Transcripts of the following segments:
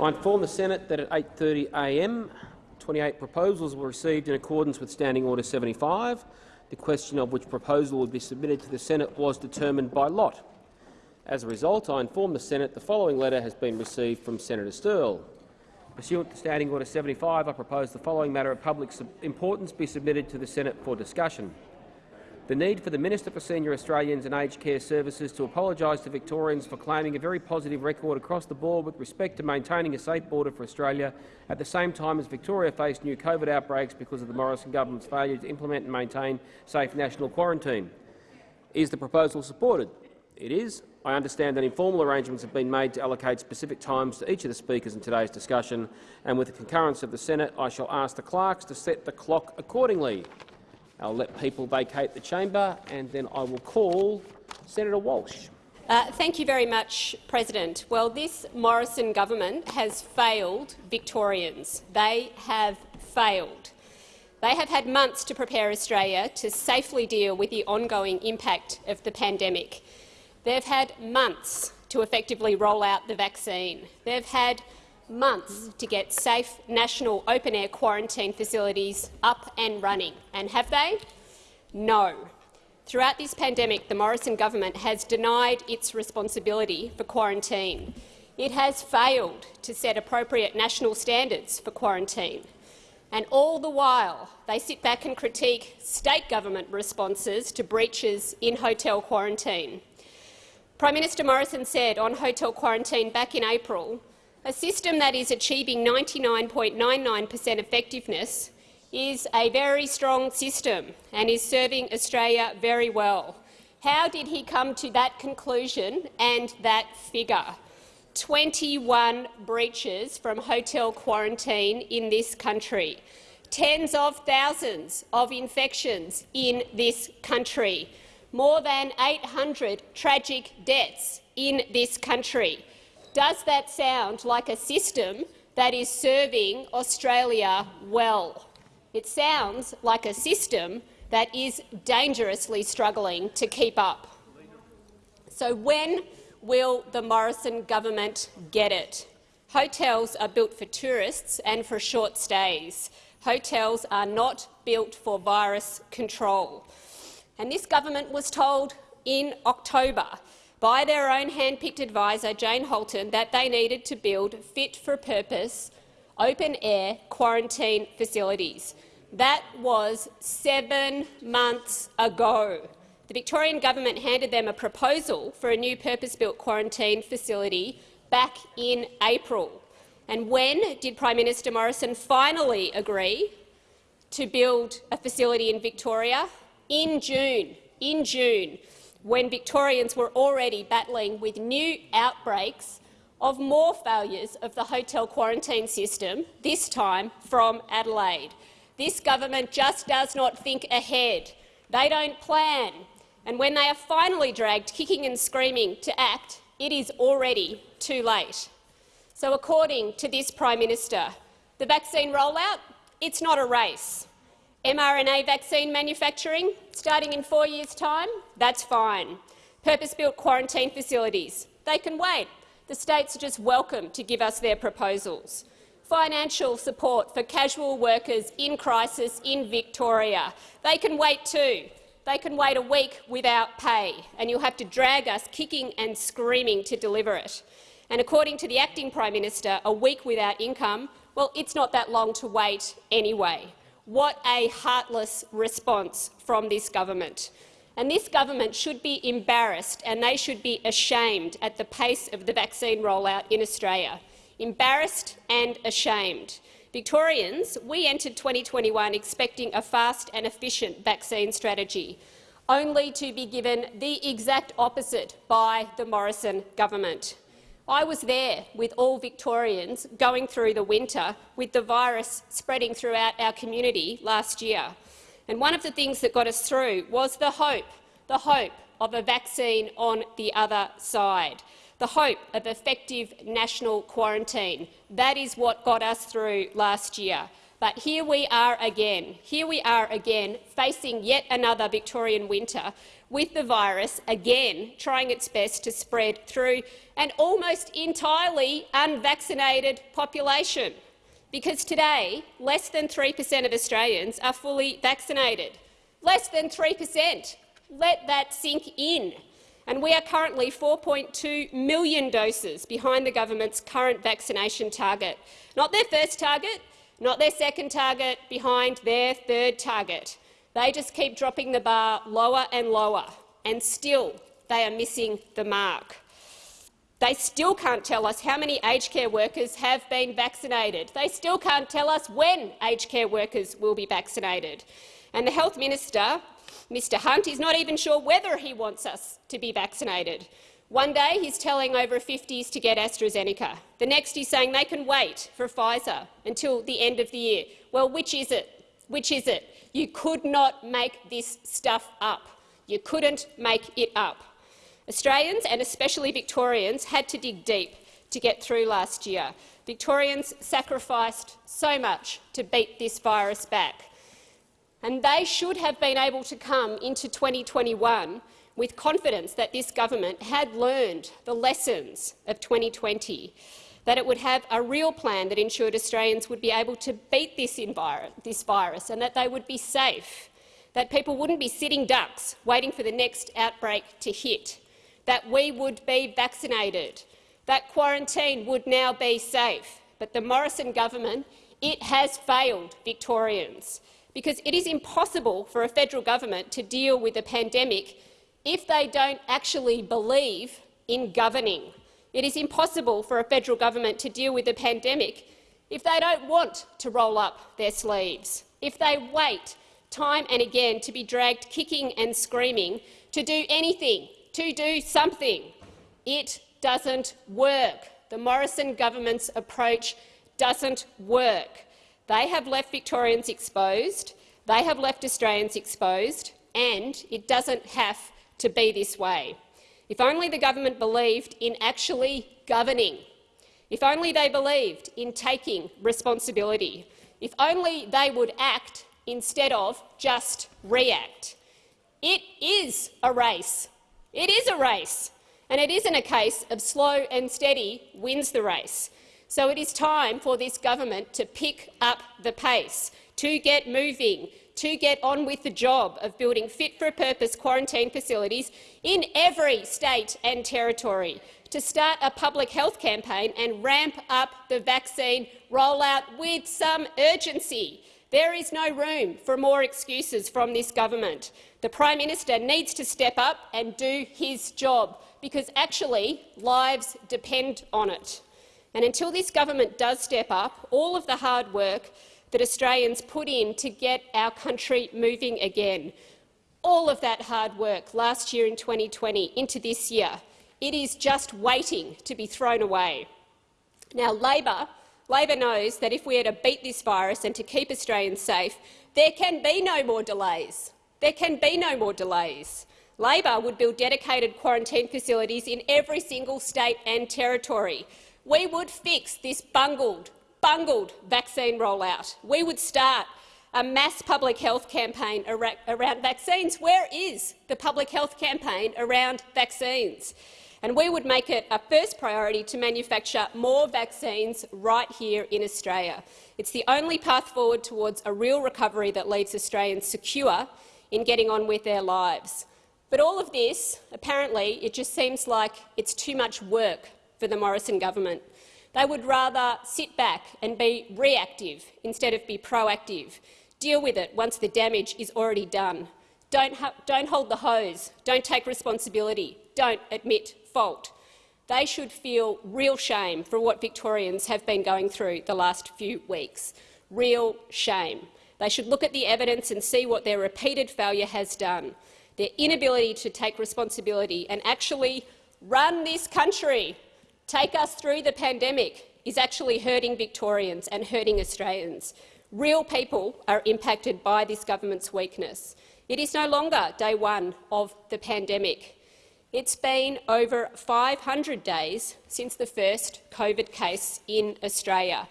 I inform the Senate that at 8.30am 28 proposals were received in accordance with Standing Order 75. The question of which proposal would be submitted to the Senate was determined by lot. As a result, I inform the Senate the following letter has been received from Senator Sterle. Pursuant to Standing Order 75, I propose the following matter of public importance be submitted to the Senate for discussion the need for the Minister for Senior Australians and Aged Care Services to apologise to Victorians for claiming a very positive record across the board with respect to maintaining a safe border for Australia at the same time as Victoria faced new COVID outbreaks because of the Morrison government's failure to implement and maintain safe national quarantine. Is the proposal supported? It is. I understand that informal arrangements have been made to allocate specific times to each of the speakers in today's discussion, and with the concurrence of the Senate, I shall ask the clerks to set the clock accordingly. I'll let people vacate the chamber, and then I will call Senator Walsh. Uh, thank you very much, President. Well, this Morrison government has failed Victorians. They have failed. They have had months to prepare Australia to safely deal with the ongoing impact of the pandemic. They've had months to effectively roll out the vaccine. They've had months to get safe national open-air quarantine facilities up and running. And have they? No. Throughout this pandemic, the Morrison government has denied its responsibility for quarantine. It has failed to set appropriate national standards for quarantine. And all the while, they sit back and critique state government responses to breaches in hotel quarantine. Prime Minister Morrison said on hotel quarantine back in April a system that is achieving 99.99 per cent effectiveness is a very strong system and is serving Australia very well. How did he come to that conclusion and that figure? 21 breaches from hotel quarantine in this country, tens of thousands of infections in this country, more than 800 tragic deaths in this country. Does that sound like a system that is serving Australia well? It sounds like a system that is dangerously struggling to keep up. So when will the Morrison government get it? Hotels are built for tourists and for short stays. Hotels are not built for virus control. And this government was told in October by their own hand-picked adviser, Jane Halton, that they needed to build fit-for-purpose open-air quarantine facilities. That was seven months ago. The Victorian government handed them a proposal for a new purpose-built quarantine facility back in April. And when did Prime Minister Morrison finally agree to build a facility in Victoria? In June. In June when Victorians were already battling with new outbreaks of more failures of the hotel quarantine system, this time from Adelaide. This government just does not think ahead. They don't plan. And when they are finally dragged kicking and screaming to act, it is already too late. So according to this Prime Minister, the vaccine rollout, it's not a race mRNA vaccine manufacturing, starting in four years' time, that's fine. Purpose-built quarantine facilities, they can wait. The states are just welcome to give us their proposals. Financial support for casual workers in crisis in Victoria, they can wait too. They can wait a week without pay, and you'll have to drag us kicking and screaming to deliver it. And according to the acting Prime Minister, a week without income, well, it's not that long to wait anyway. What a heartless response from this government. And this government should be embarrassed and they should be ashamed at the pace of the vaccine rollout in Australia. Embarrassed and ashamed. Victorians, we entered 2021 expecting a fast and efficient vaccine strategy, only to be given the exact opposite by the Morrison government. I was there with all Victorians going through the winter with the virus spreading throughout our community last year. And one of the things that got us through was the hope, the hope of a vaccine on the other side, the hope of effective national quarantine. That is what got us through last year. But here we are again. Here we are again, facing yet another Victorian winter with the virus, again trying its best to spread through an almost entirely unvaccinated population. Because today, less than 3 per cent of Australians are fully vaccinated. Less than 3 per cent. Let that sink in. And we are currently 4.2 million doses behind the government's current vaccination target. Not their first target, not their second target, behind their third target. They just keep dropping the bar lower and lower, and still they are missing the mark. They still can't tell us how many aged care workers have been vaccinated. They still can't tell us when aged care workers will be vaccinated. And the Health Minister, Mr Hunt, is not even sure whether he wants us to be vaccinated. One day he's telling over 50s to get AstraZeneca. The next he's saying they can wait for Pfizer until the end of the year. Well, which is it? Which is it? You could not make this stuff up. You couldn't make it up. Australians, and especially Victorians, had to dig deep to get through last year. Victorians sacrificed so much to beat this virus back. And they should have been able to come into 2021 with confidence that this government had learned the lessons of 2020 that it would have a real plan that ensured Australians would be able to beat this, this virus and that they would be safe, that people wouldn't be sitting ducks waiting for the next outbreak to hit, that we would be vaccinated, that quarantine would now be safe. But the Morrison government, it has failed Victorians because it is impossible for a federal government to deal with a pandemic if they don't actually believe in governing. It is impossible for a federal government to deal with the pandemic if they don't want to roll up their sleeves, if they wait time and again to be dragged kicking and screaming to do anything, to do something. It doesn't work. The Morrison government's approach doesn't work. They have left Victorians exposed, they have left Australians exposed, and it doesn't have to be this way. If only the government believed in actually governing. If only they believed in taking responsibility. If only they would act instead of just react. It is a race. It is a race. And it isn't a case of slow and steady wins the race. So it is time for this government to pick up the pace, to get moving, to get on with the job of building fit-for-purpose quarantine facilities in every state and territory, to start a public health campaign and ramp up the vaccine rollout with some urgency. There is no room for more excuses from this government. The Prime Minister needs to step up and do his job, because actually lives depend on it. And until this government does step up, all of the hard work that Australians put in to get our country moving again. All of that hard work last year in 2020 into this year, it is just waiting to be thrown away. Now, Labor, Labor knows that if we are to beat this virus and to keep Australians safe, there can be no more delays. There can be no more delays. Labor would build dedicated quarantine facilities in every single state and territory. We would fix this bungled, bungled vaccine rollout. We would start a mass public health campaign around vaccines. Where is the public health campaign around vaccines? And we would make it a first priority to manufacture more vaccines right here in Australia. It's the only path forward towards a real recovery that leaves Australians secure in getting on with their lives. But all of this, apparently, it just seems like it's too much work for the Morrison government. They would rather sit back and be reactive instead of be proactive. Deal with it once the damage is already done. Don't, don't hold the hose. Don't take responsibility. Don't admit fault. They should feel real shame for what Victorians have been going through the last few weeks. Real shame. They should look at the evidence and see what their repeated failure has done. Their inability to take responsibility and actually run this country take us through the pandemic is actually hurting Victorians and hurting Australians. Real people are impacted by this government's weakness. It is no longer day one of the pandemic. It's been over 500 days since the first COVID case in Australia.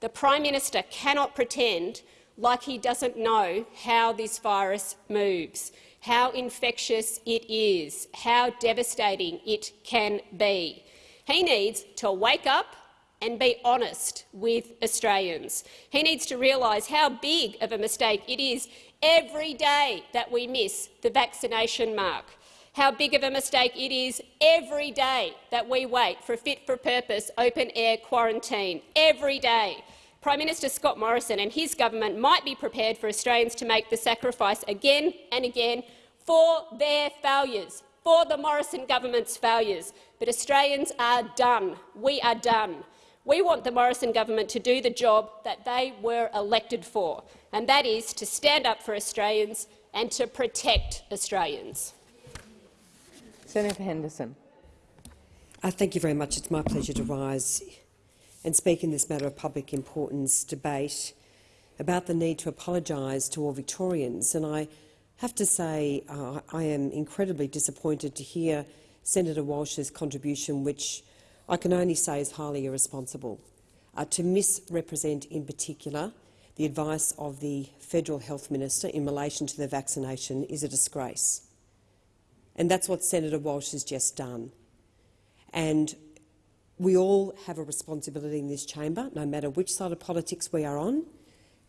The Prime Minister cannot pretend like he doesn't know how this virus moves. how infectious it is, how devastating it can be. He needs to wake up and be honest with Australians. He needs to realise how big of a mistake it is every day that we miss the vaccination mark, how big of a mistake it is every day that we wait for a fit-for-purpose open-air quarantine, every day. Prime Minister Scott Morrison and his government might be prepared for Australians to make the sacrifice again and again for their failures, for the Morrison government's failures. But Australians are done. We are done. We want the Morrison government to do the job that they were elected for, and that is to stand up for Australians and to protect Australians. Senator Henderson. Uh, thank you very much. It's my pleasure to rise and speak in this matter of public importance debate about the need to apologise to all Victorians. And I have to say uh, I am incredibly disappointed to hear Senator Walsh's contribution, which I can only say is highly irresponsible. Uh, to misrepresent in particular the advice of the Federal Health Minister in relation to the vaccination is a disgrace. And that's what Senator Walsh has just done. And we all have a responsibility in this chamber, no matter which side of politics we are on,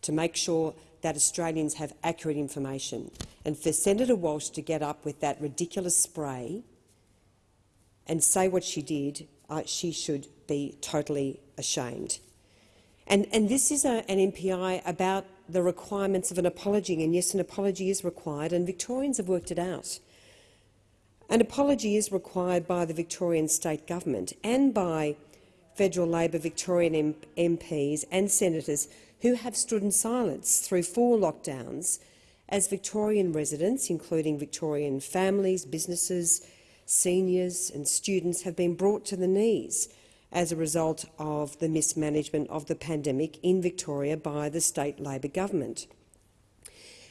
to make sure that Australians have accurate information. And for Senator Walsh to get up with that ridiculous spray and say what she did uh, she should be totally ashamed. And, and this is a, an MPI about the requirements of an apology, and yes, an apology is required, and Victorians have worked it out. An apology is required by the Victorian state government and by federal Labor Victorian MPs and senators who have stood in silence through four lockdowns as Victorian residents, including Victorian families, businesses, seniors and students have been brought to the knees as a result of the mismanagement of the pandemic in Victoria by the state Labor government.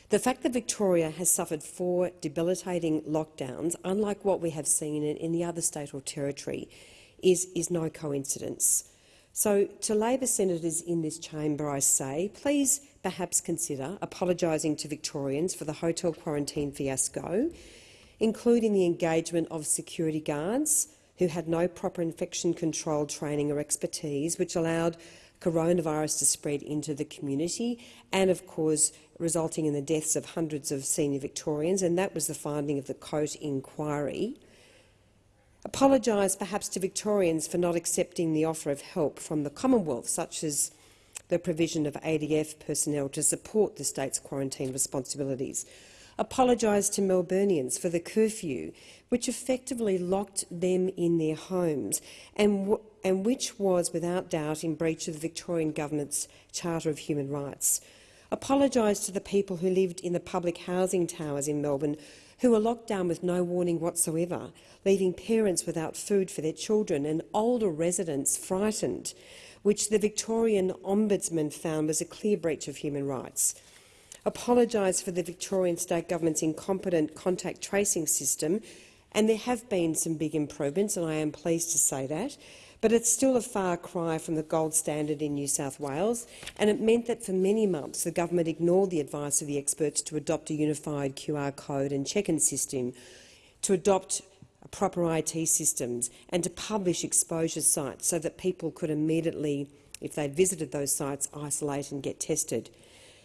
The fact that Victoria has suffered four debilitating lockdowns, unlike what we have seen in, in the other state or territory, is, is no coincidence. So to Labor senators in this chamber, I say, please perhaps consider apologising to Victorians for the hotel quarantine fiasco including the engagement of security guards who had no proper infection control training or expertise, which allowed coronavirus to spread into the community and, of course, resulting in the deaths of hundreds of senior Victorians, and that was the finding of the Coate inquiry. Apologise perhaps to Victorians for not accepting the offer of help from the Commonwealth, such as the provision of ADF personnel to support the state's quarantine responsibilities apologised to Melburnians for the curfew, which effectively locked them in their homes and, and which was without doubt in breach of the Victorian Government's Charter of Human Rights. Apologised to the people who lived in the public housing towers in Melbourne who were locked down with no warning whatsoever, leaving parents without food for their children and older residents frightened, which the Victorian Ombudsman found was a clear breach of human rights. Apologised for the Victorian State Government's incompetent contact tracing system, and there have been some big improvements, and I am pleased to say that, but it's still a far cry from the gold standard in New South Wales, and it meant that for many months the government ignored the advice of the experts to adopt a unified QR code and check-in system, to adopt proper IT systems and to publish exposure sites so that people could immediately, if they'd visited those sites, isolate and get tested.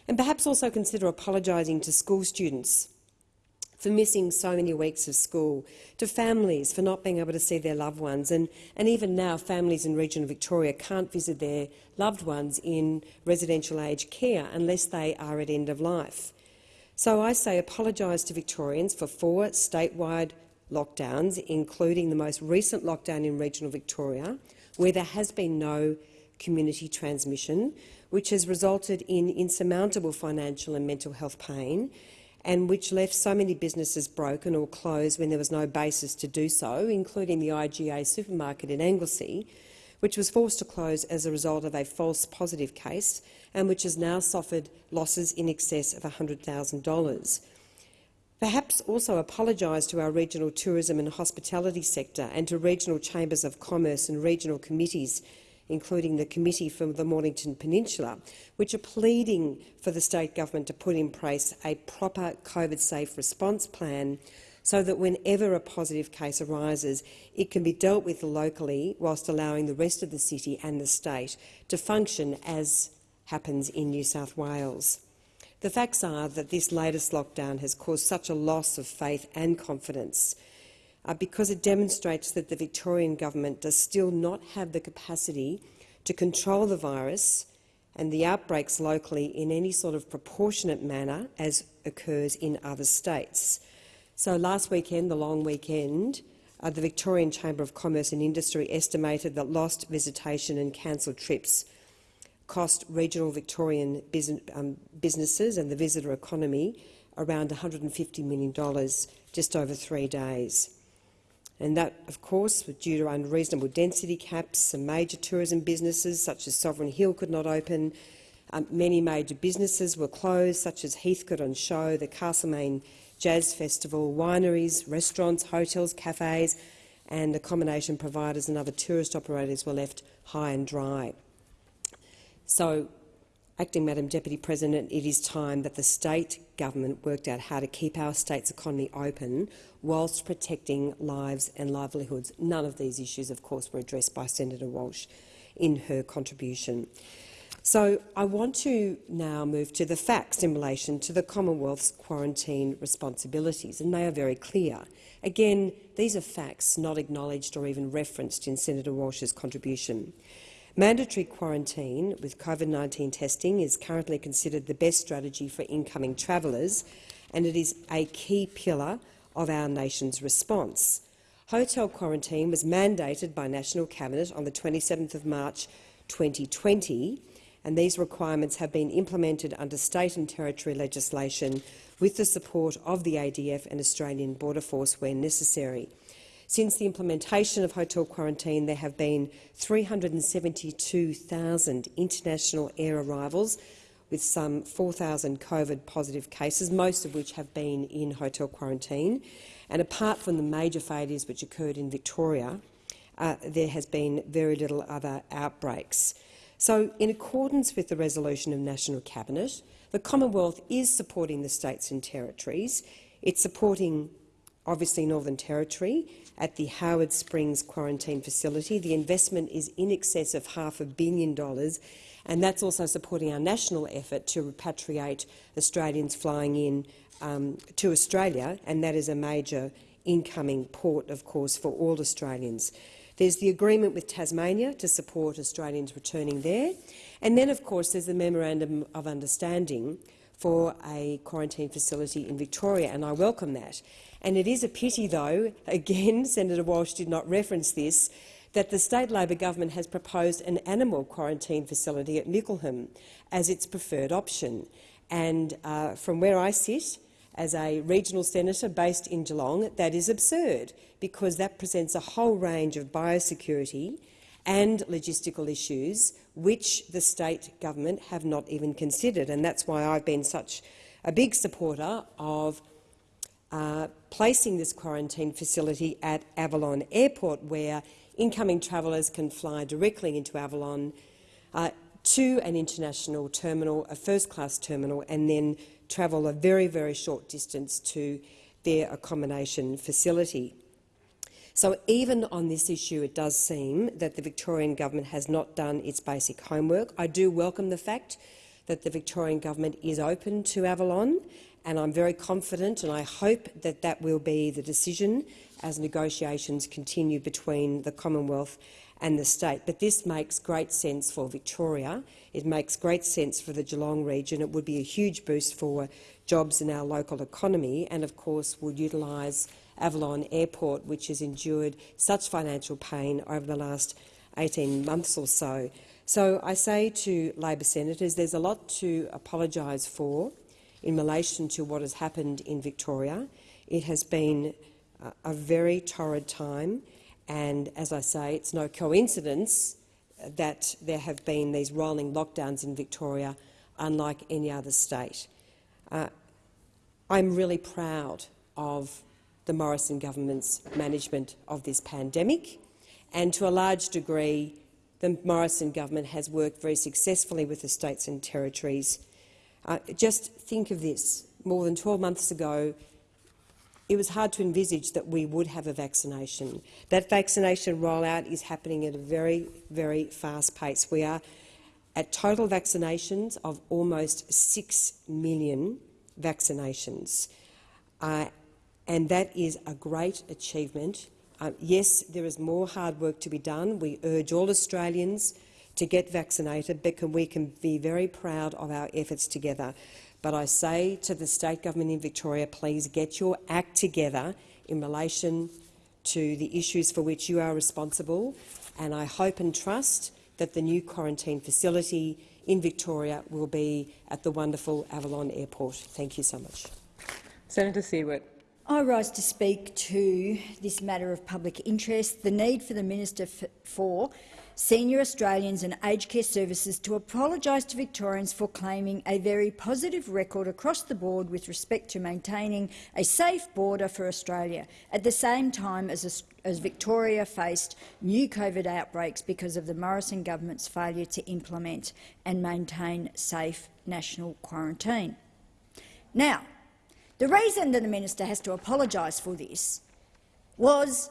And perhaps also consider apologising to school students for missing so many weeks of school, to families for not being able to see their loved ones, and, and even now families in regional Victoria can't visit their loved ones in residential aged care unless they are at end of life. So I say apologise to Victorians for four statewide lockdowns, including the most recent lockdown in regional Victoria, where there has been no community transmission, which has resulted in insurmountable financial and mental health pain and which left so many businesses broken or closed when there was no basis to do so, including the IGA supermarket in Anglesea, which was forced to close as a result of a false positive case and which has now suffered losses in excess of $100,000. Perhaps also apologise to our regional tourism and hospitality sector and to regional chambers of commerce and regional committees including the Committee for the Mornington Peninsula, which are pleading for the state government to put in place a proper COVID-safe response plan so that whenever a positive case arises, it can be dealt with locally whilst allowing the rest of the city and the state to function as happens in New South Wales. The facts are that this latest lockdown has caused such a loss of faith and confidence uh, because it demonstrates that the Victorian government does still not have the capacity to control the virus and the outbreaks locally in any sort of proportionate manner as occurs in other states. So last weekend, the long weekend, uh, the Victorian Chamber of Commerce and Industry estimated that lost visitation and cancelled trips cost regional Victorian um, businesses and the visitor economy around $150 million just over three days. And that, of course, was due to unreasonable density caps. Some major tourism businesses, such as Sovereign Hill, could not open. Um, many major businesses were closed, such as Heathcote on Show, the Castlemaine jazz festival, wineries, restaurants, hotels, cafes and accommodation providers and other tourist operators were left high and dry. So, Acting Madam Deputy President, it is time that the state government worked out how to keep our state's economy open whilst protecting lives and livelihoods. None of these issues, of course, were addressed by Senator Walsh in her contribution. So I want to now move to the facts in relation to the Commonwealth's quarantine responsibilities, and they are very clear. Again, these are facts not acknowledged or even referenced in Senator Walsh's contribution. Mandatory quarantine with COVID-19 testing is currently considered the best strategy for incoming travellers, and it is a key pillar of our nation's response. Hotel quarantine was mandated by National Cabinet on the 27th of March 2020, and these requirements have been implemented under state and territory legislation with the support of the ADF and Australian Border Force where necessary. Since the implementation of hotel quarantine, there have been 372,000 international air arrivals, with some 4,000 COVID-positive cases, most of which have been in hotel quarantine. And apart from the major failures which occurred in Victoria, uh, there has been very little other outbreaks. So, in accordance with the resolution of National Cabinet, the Commonwealth is supporting the states and territories. It's supporting, obviously, Northern Territory at the Howard Springs quarantine facility. The investment is in excess of half a billion dollars, and that's also supporting our national effort to repatriate Australians flying in um, to Australia, and that is a major incoming port, of course, for all Australians. There's the agreement with Tasmania to support Australians returning there. And then, of course, there's the Memorandum of Understanding for a quarantine facility in Victoria, and I welcome that. And it is a pity, though, again, Senator Walsh did not reference this, that the state Labor government has proposed an animal quarantine facility at Mickleham as its preferred option. And uh, from where I sit, as a regional senator based in Geelong, that is absurd because that presents a whole range of biosecurity and logistical issues which the state government have not even considered. And that's why I've been such a big supporter of uh, placing this quarantine facility at Avalon Airport, where incoming travellers can fly directly into Avalon uh, to an international terminal, a first-class terminal, and then travel a very, very short distance to their accommodation facility. So even on this issue, it does seem that the Victorian government has not done its basic homework. I do welcome the fact that the Victorian government is open to Avalon, and I'm very confident and I hope that that will be the decision as negotiations continue between the Commonwealth and the state. But this makes great sense for Victoria. It makes great sense for the Geelong region. It would be a huge boost for jobs in our local economy and, of course, would utilise Avalon Airport, which has endured such financial pain over the last 18 months or so. So I say to Labor senators, there's a lot to apologise for in relation to what has happened in Victoria. It has been a very torrid time, and as I say, it's no coincidence that there have been these rolling lockdowns in Victoria, unlike any other state. Uh, I'm really proud of the Morrison government's management of this pandemic and to a large degree the Morrison government has worked very successfully with the states and territories. Uh, just think of this. More than 12 months ago, it was hard to envisage that we would have a vaccination. That vaccination rollout is happening at a very, very fast pace. We are at total vaccinations of almost 6 million vaccinations. Uh, and that is a great achievement. Uh, yes, there is more hard work to be done. We urge all Australians to get vaccinated, but can, we can be very proud of our efforts together. But I say to the state government in Victoria, please get your act together in relation to the issues for which you are responsible, and I hope and trust that the new quarantine facility in Victoria will be at the wonderful Avalon Airport. Thank you so much. Senator Siewert. I rise to speak to this matter of public interest, the need for the Minister for Senior Australians and Aged Care Services to apologise to Victorians for claiming a very positive record across the board with respect to maintaining a safe border for Australia, at the same time as, as Victoria faced new COVID outbreaks because of the Morrison government's failure to implement and maintain safe national quarantine. Now, the reason that the minister has to apologise for this was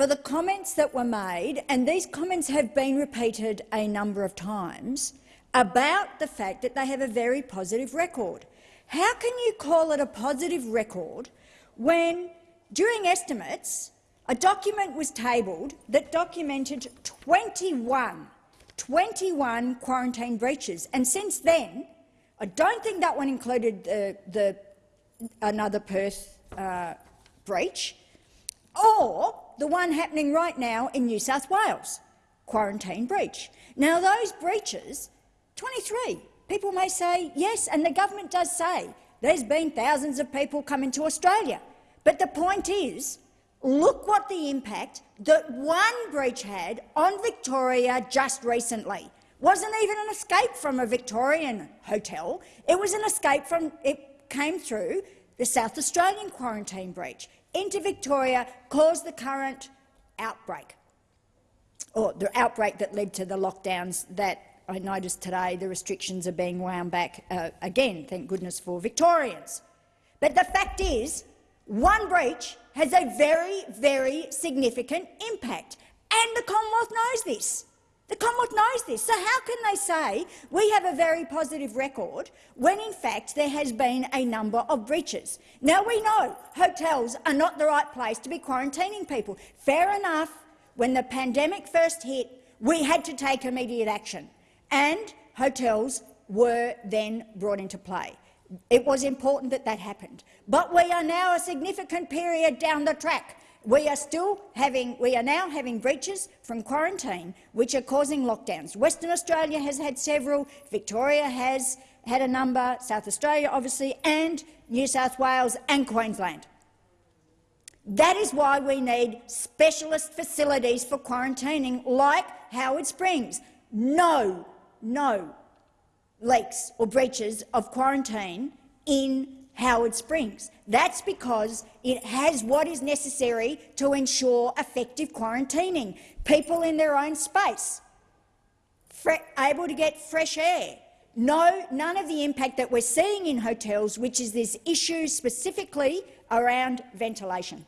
for the comments that were made, and these comments have been repeated a number of times, about the fact that they have a very positive record. How can you call it a positive record when, during estimates, a document was tabled that documented 21, 21 quarantine breaches, and since then, I don't think that one included the, the another Perth uh, breach, or the one happening right now in New South Wales, quarantine breach. Now, those breaches, 23, people may say yes, and the government does say there's been thousands of people coming to Australia. But the point is, look what the impact that one breach had on Victoria just recently. Wasn't even an escape from a Victorian hotel. It was an escape from, it came through the South Australian quarantine breach into Victoria caused the current outbreak, or the outbreak that led to the lockdowns that I noticed today the restrictions are being wound back uh, again, thank goodness for Victorians. But the fact is, one breach has a very, very significant impact, and the Commonwealth knows this. The Commonwealth knows this. So how can they say we have a very positive record when, in fact, there has been a number of breaches? Now, we know hotels are not the right place to be quarantining people. Fair enough, when the pandemic first hit, we had to take immediate action, and hotels were then brought into play. It was important that that happened. But we are now a significant period down the track we are still having, we are now having breaches from quarantine which are causing lockdowns. Western Australia has had several, Victoria has had a number, South Australia obviously, and New South Wales and Queensland. That is why we need specialist facilities for quarantining like Howard Springs. No, no leaks or breaches of quarantine in Howard Springs. That's because it has what is necessary to ensure effective quarantining. People in their own space, able to get fresh air. No, none of the impact that we're seeing in hotels, which is this issue specifically around ventilation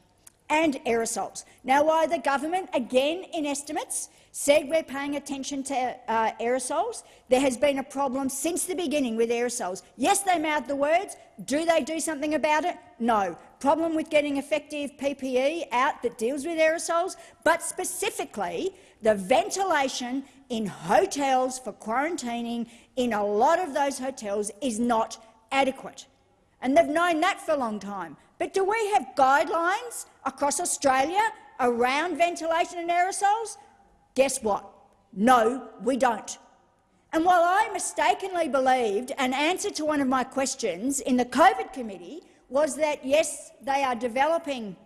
and aerosols. Now, why the government, again in estimates, said we're paying attention to uh, aerosols. There has been a problem since the beginning with aerosols. Yes, they mouth the words. Do they do something about it? No. Problem with getting effective PPE out that deals with aerosols, but specifically the ventilation in hotels for quarantining in a lot of those hotels is not adequate. And they've known that for a long time. But do we have guidelines across Australia around ventilation and aerosols? Guess what? No, we don't. And while I mistakenly believed an answer to one of my questions in the COVID committee was that, yes, they are developing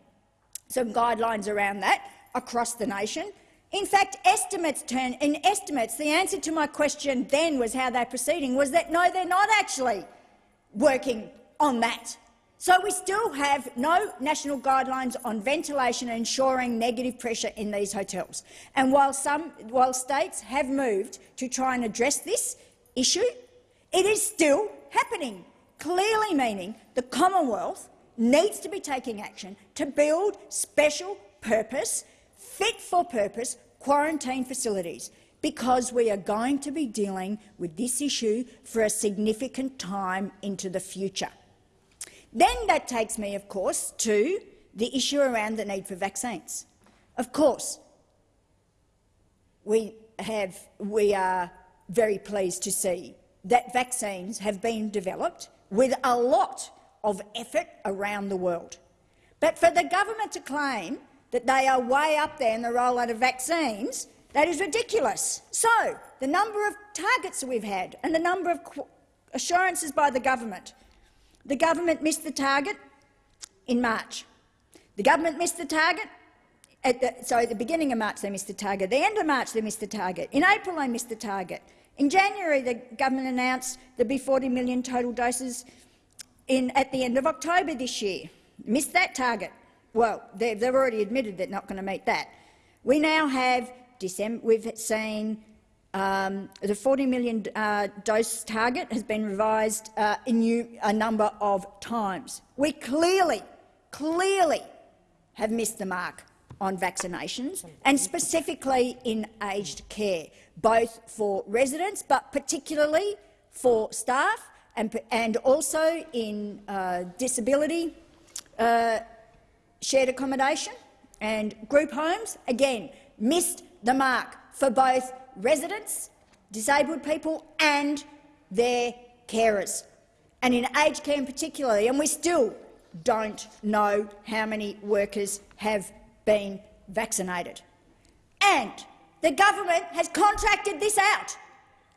some guidelines around that across the nation, in fact, estimates turn in estimates. The answer to my question then was how they're proceeding was that no, they're not actually working on that. So we still have no national guidelines on ventilation and ensuring negative pressure in these hotels. And while, some, while states have moved to try and address this issue, it is still happening, clearly meaning the Commonwealth needs to be taking action to build special purpose, fit-for-purpose quarantine facilities because we are going to be dealing with this issue for a significant time into the future. Then that takes me, of course, to the issue around the need for vaccines. Of course, we, have, we are very pleased to see that vaccines have been developed with a lot of effort around the world. But for the government to claim that they are way up there in the rollout of vaccines, that is ridiculous. So, the number of targets we've had and the number of assurances by the government. The government missed the target in March. The government missed the target at the, sorry, at the beginning of March they missed the target. The end of March they missed the target. In April they missed the target. In January the government announced there'd be 40 million total doses in, at the end of October this year. Missed that target. Well, they've, they've already admitted they're not going to meet that. We now have December, we've seen um, the 40 million uh, dose target has been revised uh, new, a number of times. We clearly, clearly have missed the mark on vaccinations, and specifically in aged care, both for residents but particularly for staff and, and also in uh, disability uh, shared accommodation and group homes. Again, missed the mark for both residents, disabled people and their carers, and in aged care in particular. And we still don't know how many workers have been vaccinated. And the government has contracted this out.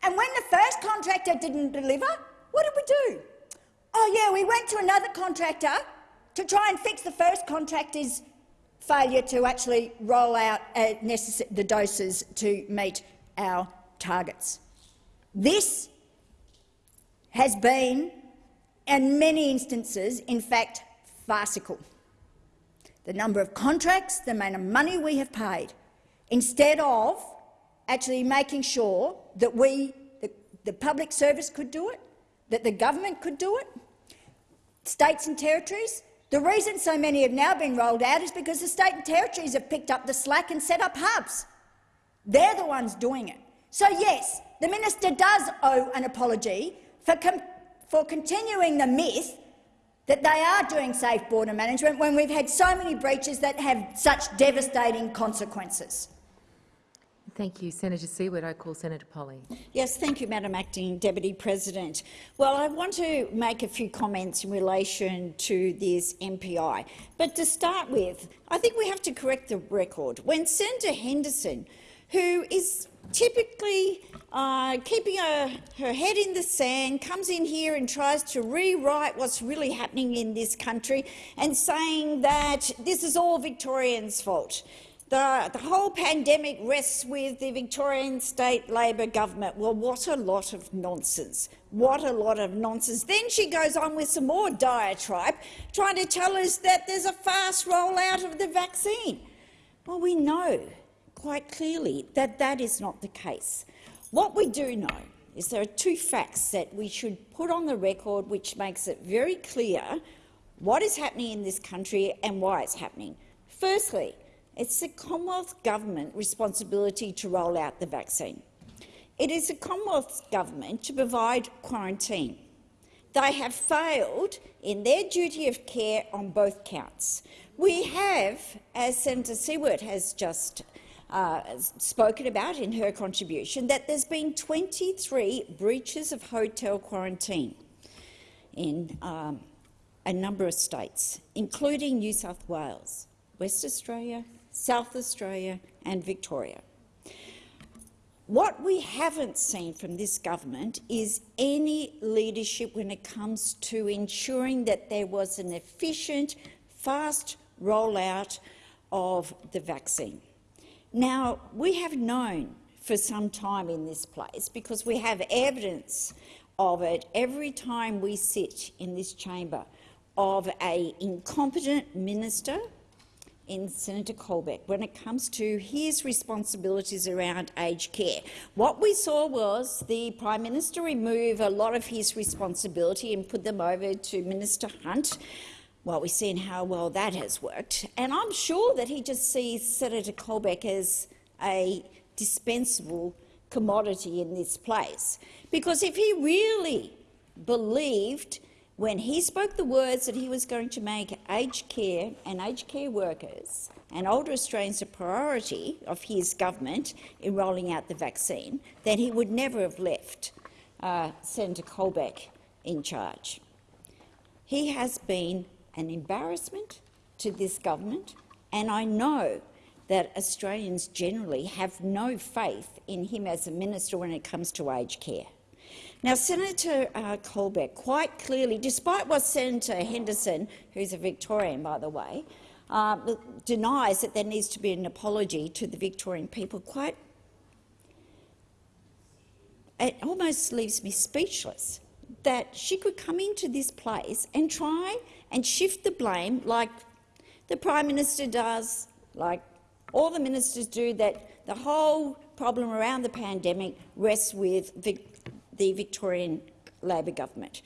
And when the first contractor didn't deliver, what did we do? Oh yeah, we went to another contractor to try and fix the first contractor's failure to actually roll out uh, the doses to meet our targets. This has been, in many instances, in fact, farcical. The number of contracts, the amount of money we have paid, instead of actually making sure that we, the, the public service could do it, that the government could do it, states and territories, the reason so many have now been rolled out is because the state and territories have picked up the slack and set up hubs. They're the ones doing it. So yes, the minister does owe an apology for, for continuing the myth that they are doing safe border management when we've had so many breaches that have such devastating consequences. Thank you. Senator Siewert. I call Senator Polly. Yes, thank you, Madam Acting Deputy President. Well, I want to make a few comments in relation to this MPI. But to start with, I think we have to correct the record. When Senator Henderson, who is typically uh, keeping her, her head in the sand, comes in here and tries to rewrite what's really happening in this country and saying that this is all Victorians' fault. The, the whole pandemic rests with the Victorian state Labor government. Well, what a lot of nonsense. What a lot of nonsense. Then she goes on with some more diatribe, trying to tell us that there's a fast rollout of the vaccine. Well, we know quite clearly that that is not the case. What we do know is there are two facts that we should put on the record which makes it very clear what is happening in this country and why it's happening. Firstly, it's the Commonwealth Government responsibility to roll out the vaccine. It is the Commonwealth Government to provide quarantine. They have failed in their duty of care on both counts. We have, as Senator Siewert has just uh, spoken about in her contribution, that there's been 23 breaches of hotel quarantine in um, a number of states, including New South Wales, West Australia, South Australia and Victoria. What we haven't seen from this government is any leadership when it comes to ensuring that there was an efficient, fast rollout of the vaccine. Now, we have known for some time in this place, because we have evidence of it every time we sit in this chamber, of a incompetent minister in Senator Colbeck when it comes to his responsibilities around aged care. What we saw was the Prime Minister remove a lot of his responsibility and put them over to Minister Hunt. Well, we've seen how well that has worked, and I'm sure that he just sees Senator Colbeck as a dispensable commodity in this place. Because if he really believed when he spoke the words that he was going to make aged care and aged care workers and older Australians a priority of his government in rolling out the vaccine, then he would never have left uh, Senator Colbeck in charge. He has been an embarrassment to this government, and I know that Australians generally have no faith in him as a minister when it comes to aged care. Now, Senator uh, Colbeck quite clearly, despite what Senator Henderson, who's a Victorian, by the way, uh, denies that there needs to be an apology to the Victorian people, quite it almost leaves me speechless that she could come into this place and try and shift the blame like the Prime Minister does, like all the ministers do, that the whole problem around the pandemic rests with the Victorian Labor government.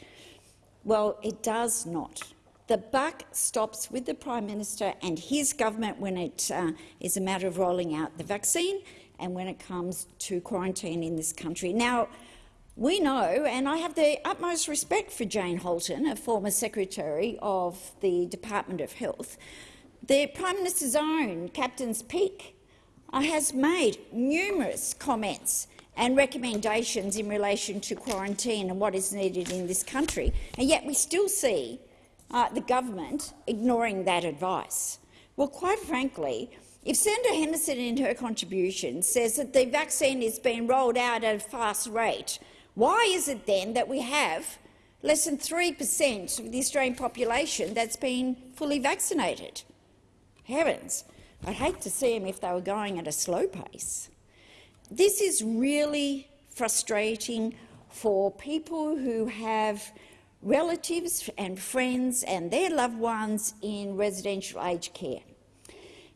Well, it does not. The buck stops with the Prime Minister and his government when it uh, is a matter of rolling out the vaccine and when it comes to quarantine in this country. Now, we know, and I have the utmost respect for Jane Halton, a former Secretary of the Department of Health, the Prime Minister's own Captain's Peak uh, has made numerous comments and recommendations in relation to quarantine and what is needed in this country, and yet we still see uh, the government ignoring that advice. Well, quite frankly, if Senator Henderson in her contribution says that the vaccine is being rolled out at a fast rate, why is it then that we have less than 3 per cent of the Australian population that's been fully vaccinated? Heavens, I'd hate to see them if they were going at a slow pace. This is really frustrating for people who have relatives and friends and their loved ones in residential aged care.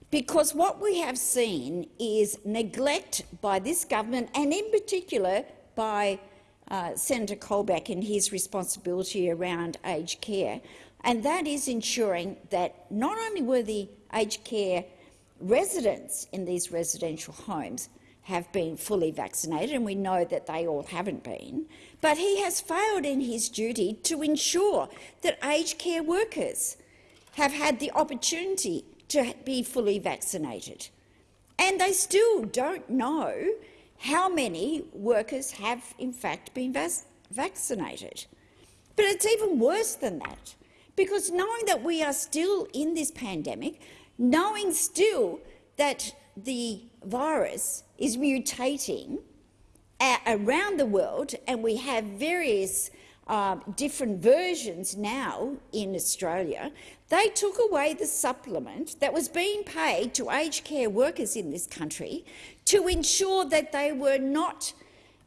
Because what we have seen is neglect by this government and in particular by uh, Senator Colbeck and his responsibility around aged care, and that is ensuring that not only were the aged care residents in these residential homes have been fully vaccinated, and we know that they all haven't been, but he has failed in his duty to ensure that aged care workers have had the opportunity to be fully vaccinated. And they still don't know how many workers have in fact been vaccinated. But it's even worse than that, because knowing that we are still in this pandemic, knowing still that the virus is mutating uh, around the world, and we have various uh, different versions now in Australia, they took away the supplement that was being paid to aged care workers in this country to ensure that they were not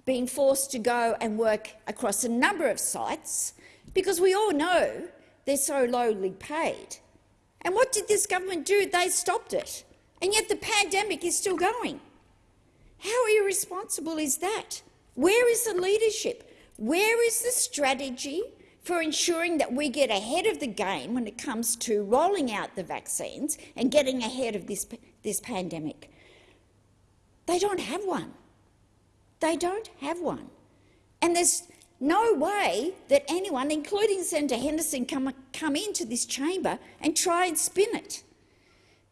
being forced to go and work across a number of sites, because we all know they're so lowly paid. And what did this government do? They stopped it. And yet the pandemic is still going. How irresponsible is that? Where is the leadership? Where is the strategy for ensuring that we get ahead of the game when it comes to rolling out the vaccines and getting ahead of this, this pandemic? They don't have one. They don't have one. And there's no way that anyone, including Senator Henderson, can come into this chamber and try and spin it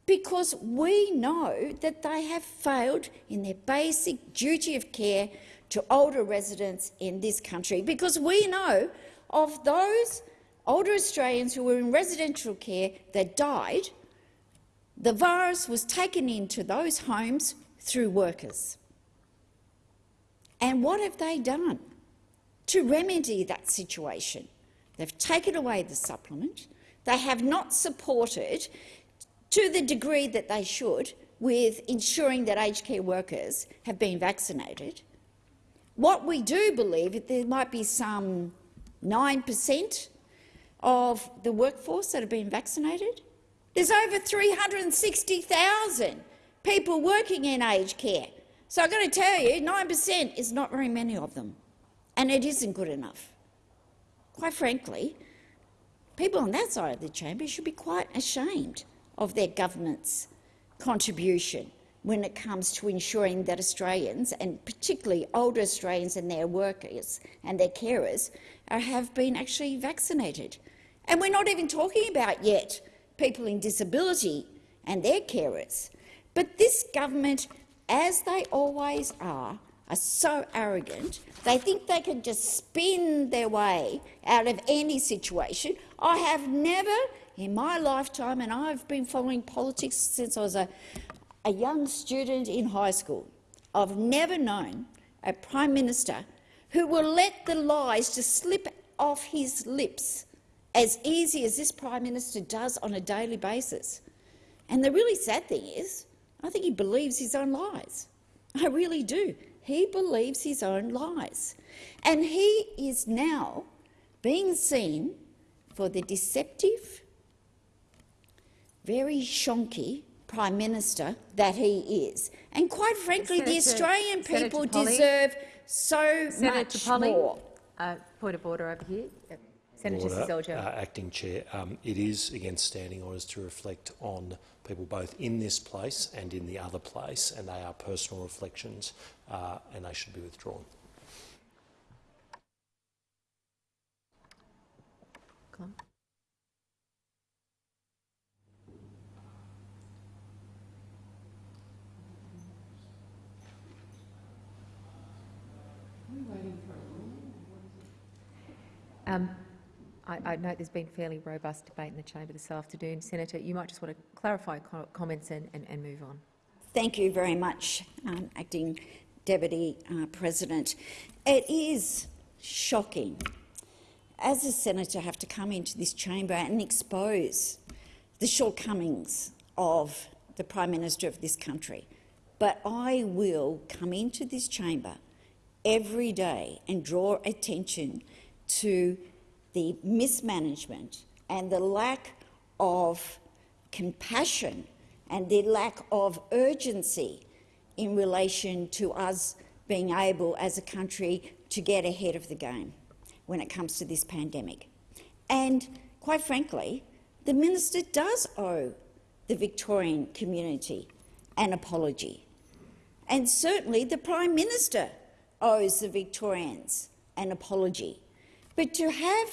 because we know that they have failed in their basic duty of care to older residents in this country, because we know of those older Australians who were in residential care that died, the virus was taken into those homes through workers. And what have they done to remedy that situation? They've taken away the supplement. They have not supported to the degree that they should with ensuring that aged care workers have been vaccinated. What we do believe is there might be some 9 per cent of the workforce that have been vaccinated? There's over 360,000 people working in aged care. So I've got to tell you, 9% is not very many of them, and it isn't good enough. Quite frankly, people on that side of the chamber should be quite ashamed of their government's contribution when it comes to ensuring that Australians, and particularly older Australians and their workers and their carers, are, have been actually vaccinated. And we're not even talking about yet people in disability and their carers. But this government, as they always are, are so arrogant, they think they can just spin their way out of any situation. I have never in my lifetime, and I've been following politics since I was a, a young student in high school, I've never known a Prime Minister who will let the lies just slip off his lips as easy as this Prime Minister does on a daily basis. And the really sad thing is, I think he believes his own lies. I really do. He believes his own lies. And he is now being seen for the deceptive, very shonky Prime Minister that he is. And quite frankly, the Australian Senator people Polley. deserve so Senator much Polley, more. uh, point of order over here. Yep. Senator Order, uh, Acting Chair, um, it is against standing orders to reflect on people both in this place and in the other place, and they are personal reflections, uh, and they should be withdrawn. Come on. Um, I, I note there's been fairly robust debate in the chamber this afternoon. Senator, you might just want to clarify co comments and, and, and move on. Thank you very much, um, Acting Deputy uh, President. It is shocking, as a senator, have to come into this chamber and expose the shortcomings of the Prime Minister of this country. But I will come into this chamber every day and draw attention to the mismanagement and the lack of compassion and the lack of urgency in relation to us being able as a country to get ahead of the game when it comes to this pandemic. And quite frankly, the minister does owe the Victorian community an apology. And certainly the Prime Minister owes the Victorians an apology. But to have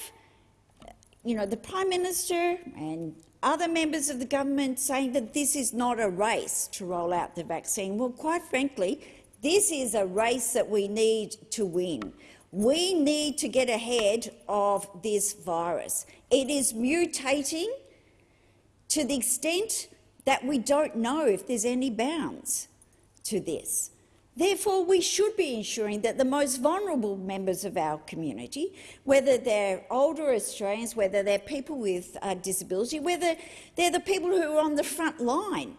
you know, the Prime Minister and other members of the government saying that this is not a race to roll out the vaccine. Well, quite frankly, this is a race that we need to win. We need to get ahead of this virus. It is mutating to the extent that we don't know if there's any bounds to this. Therefore, we should be ensuring that the most vulnerable members of our community, whether they're older Australians, whether they're people with uh, disability, whether they're the people who are on the front line,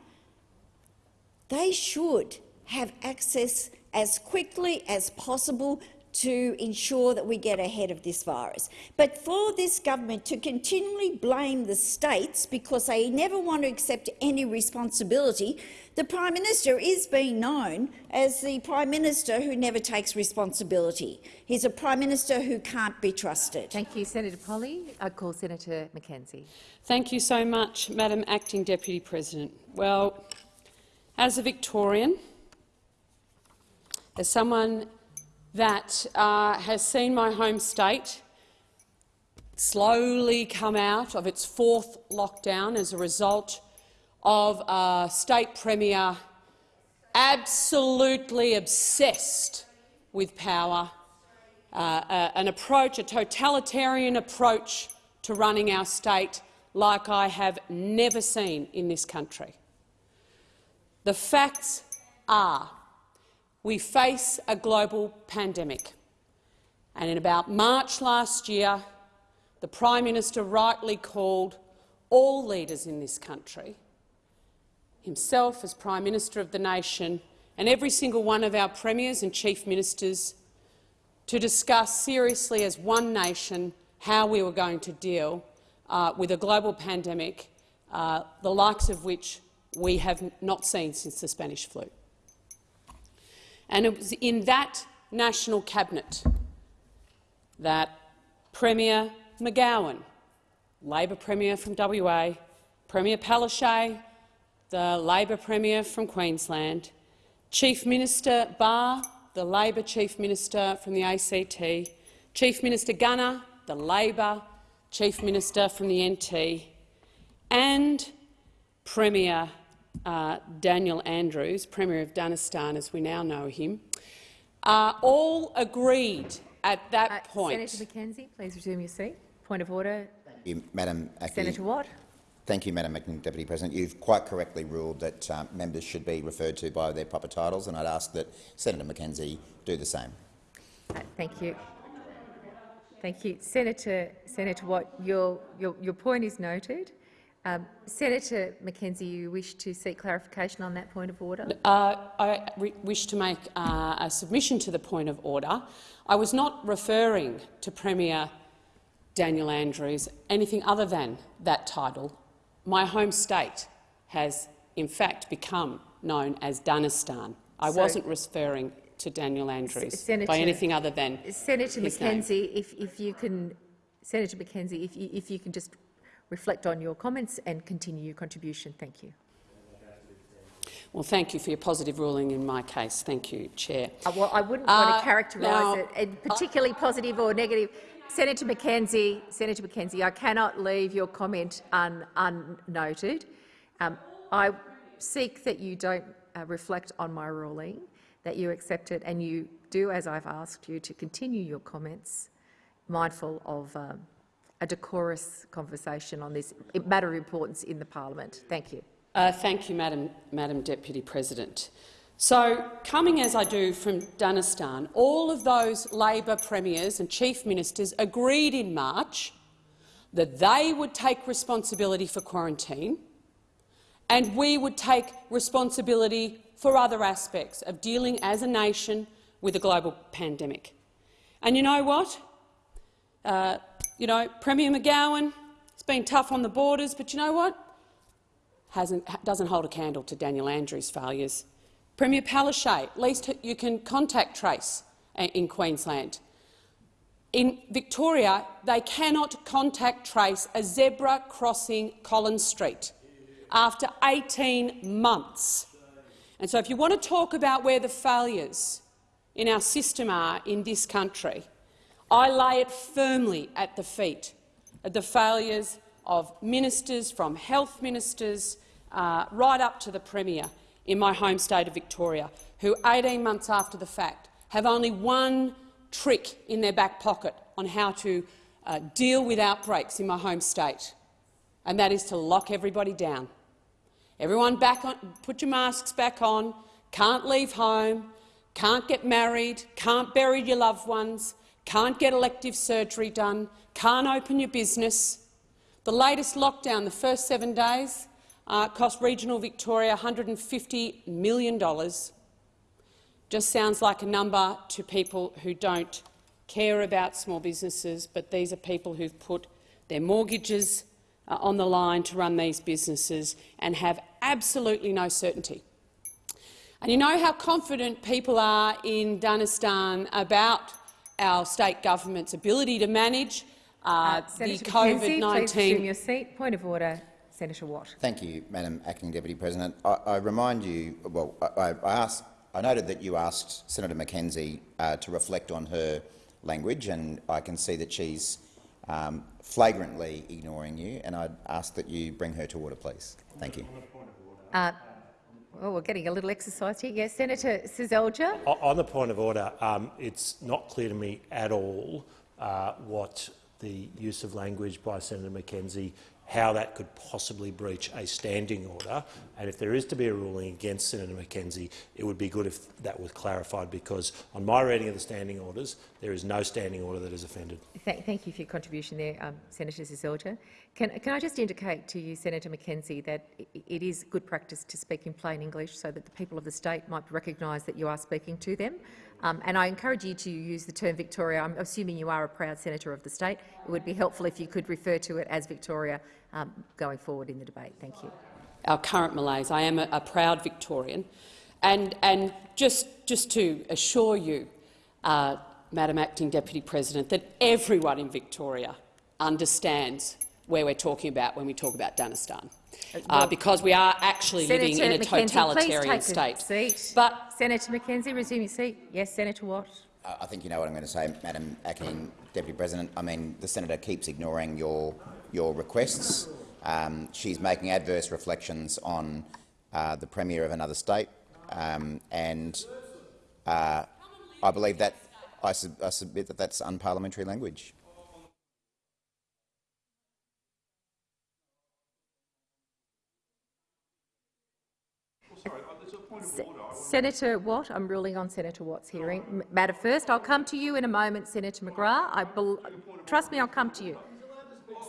they should have access as quickly as possible to ensure that we get ahead of this virus. But for this government to continually blame the states because they never want to accept any responsibility, the Prime Minister is being known as the Prime Minister who never takes responsibility. He's a Prime Minister who can't be trusted. Thank you, Senator Polley. I call Senator McKenzie. Thank you so much, Madam Acting Deputy President. Well, as a Victorian, as someone that uh, has seen my home state slowly come out of its fourth lockdown as a result of a state premier absolutely obsessed with power, uh, uh, an approach, a totalitarian approach to running our state like I have never seen in this country. The facts are we face a global pandemic. And in about March last year, the Prime Minister rightly called all leaders in this country, himself as Prime Minister of the nation and every single one of our premiers and chief ministers, to discuss seriously as one nation how we were going to deal uh, with a global pandemic, uh, the likes of which we have not seen since the Spanish flu. And it was in that national cabinet that Premier McGowan, Labor Premier from WA, Premier Palaszczuk, the Labor Premier from Queensland, Chief Minister Barr, the Labor Chief Minister from the ACT, Chief Minister Gunner, the Labor Chief Minister from the NT, and Premier uh, Daniel Andrews, Premier of Danistan as we now know him, uh, all agreed at that Uh, point. Senator McKenzie, please resume your seat. Point of order. you, Madam Acting. Senator Watt. Thank you, Madam Acting Deputy President. You've quite correctly ruled that um, members should be referred to by their proper titles, and I'd ask that Senator McKenzie do the same. Uh, Thank you. Thank you. Senator, Senator Watt, your, your, your point is noted. Um, Senator McKenzie, you wish to seek clarification on that point of order? Uh, I wish to make uh, a submission to the point of order. I was not referring to Premier Daniel Andrews anything other than that title. My home state has, in fact, become known as Danistan. I So- wasn't referring to Daniel Andrews Senator- by anything other than Senator his name. If, if you can, Senator McKenzie, if you, if you can just reflect on your comments and continue your contribution. Thank you. Well, thank you for your positive ruling in my case. Thank you, Chair. Uh, Well, I wouldn't want Uh, to characterise it as particularly positive or negative. Senator McKenzie, Senator McKenzie, I cannot leave your comment un, unnoted. Um, I seek that you don't uh, reflect on my ruling, that you accept it and you do, as I've asked you, to continue your comments, mindful of um, a decorous conversation on this matter of importance in the parliament. Thank you. Uh, thank you, Madam, Madam Deputy President. So, coming as I do from Danistan, all of those Labor premiers and chief ministers agreed in March that they would take responsibility for quarantine and we would take responsibility for other aspects of dealing as a nation with a global pandemic. And you know what? Uh, you know, Premier McGowan it's been tough on the borders, but you know what? Hasn't, doesn't hold a candle to Daniel Andrews' failures. Premier Palaszczuk, at least you can contact trace uh, in Queensland. In Victoria, they cannot contact trace a zebra crossing Collins Street after 18 months. And so if you want to talk about where the failures in our system are in this country, I lay it firmly at the feet of the failures of ministers, from health ministers uh, right up to the Premier in my home state of Victoria, who 18 months after the fact have only one trick in their back pocket on how to uh, deal with outbreaks in my home state, and that is to lock everybody down. Everyone back on, put your masks back on, can't leave home, can't get married, can't bury your loved ones, can't get elective surgery done, can't open your business. The latest lockdown, the first seven days, uh, cost regional Victoria $150 million. Just sounds like a number to people who don't care about small businesses, but these are people who've put their mortgages uh, on the line to run these businesses and have absolutely no certainty. And you know how confident people are in Danistan about our state government's ability to manage uh, the Senator McKenzie, please resume COVID-19 your seat. Point of order, Senator Watt. Thank you, Madam Acting Deputy President. I, I remind you, well, I, I, asked, I noted that you asked Senator McKenzie uh, to reflect on her language, and I can see that she's um, flagrantly ignoring you, and I'd ask that you bring her to order, please. Thank you. Uh, oh, we're getting a little exercise here. Yes, Senator Seselja. On the point of order, um, it's not clear to me at all uh, what the use of language by Senator McKenzie, how that could possibly breach a standing order. And if there is to be a ruling against Senator McKenzie, it would be good if that was clarified, because on my reading of the standing orders, there is no standing order that is offended. Th thank you for your contribution there, um, Senator Seselja. Can, can I just indicate to you, Senator McKenzie, that it is good practice to speak in plain English so that the people of the state might recognise that you are speaking to them. Um, and I encourage you to use the term Victoria. I'm assuming you are a proud senator of the state. It would be helpful if you could refer to it as Victoria um, going forward in the debate. Thank you. Our current malaise. I am a, a proud Victorian. And, and just, just to assure you, uh, Madam Acting Deputy President, that everyone in Victoria understands where we're talking about when we talk about Danistan, uh, because we are actually Senator living in a McKenzie, totalitarian please take state. A seat. But Senator McKenzie, resume your seat. Yes, Senator Watt. I I think you know what I'm going to say, Madam Acting Deputy President. I mean, the senator keeps ignoring your your requests. Um, she's making adverse reflections on uh, the premier of another state, um, and uh, I believe that I, sub I submit that that's unparliamentary language. Senator Watt, I'm ruling on Senator Watt's hearing. Matter first. I'll come to you in a moment, Senator McGrath. I trust me, I'll come to you.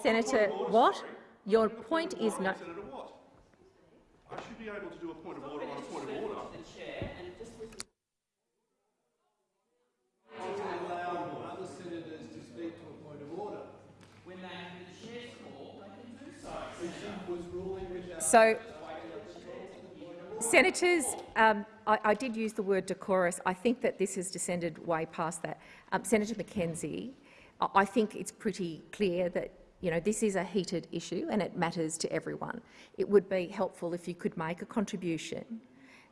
Senator Watt, your point is not. Senator Watt. I should be able to do a point of order on a point of order. So, senators, um, I, I, did use the word decorous. I think that this has descended way past that. Um, Senator McKenzie, I, I think it's pretty clear that you know this is a heated issue and it matters to everyone. It would be helpful if you could make a contribution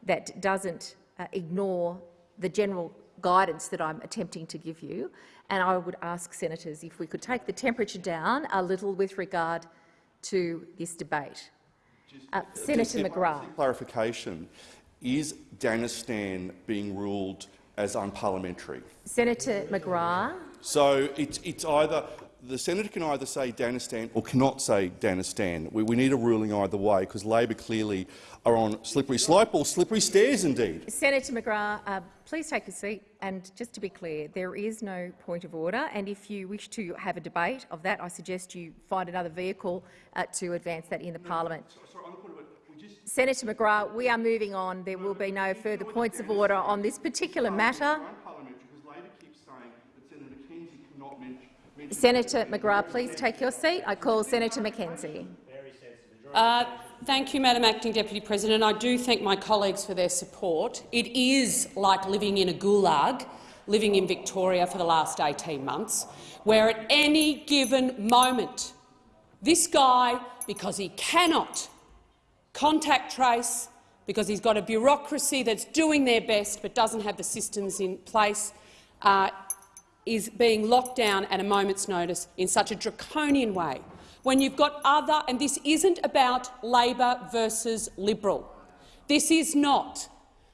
that doesn't uh, ignore the general guidance that I'm attempting to give you. And I would ask senators if we could take the temperature down a little with regard to this debate. Uh, Senator McGrath. Clarification. Is Danistan being ruled as unparliamentary? Senator McGrath. So it's, it's either the senator can either say Danistan or cannot say Danistan. We, we need a ruling either way because Labor clearly are on slippery slope or slippery stairs indeed. Senator McGrath, uh, please take a seat. And just to be clear, there is no point of order. And if you wish to have a debate of that, I suggest you find another vehicle uh, to advance that in the parliament. Senator McGrath, we are moving on. There will be no further points of order on this particular matter. Senator McGrath, please take your seat. I call Senator McKenzie. Uh, thank you, Madam Acting Deputy President. I do thank my colleagues for their support. It is like living in a gulag, living in Victoria for the last 18 months, where at any given moment this guy, because he cannot contact trace, because he's got a bureaucracy that's doing their best but doesn't have the systems in place, uh, is being locked down at a moment's notice in such a draconian way, when you've got other— and this isn't about Labor versus Liberal. This is not,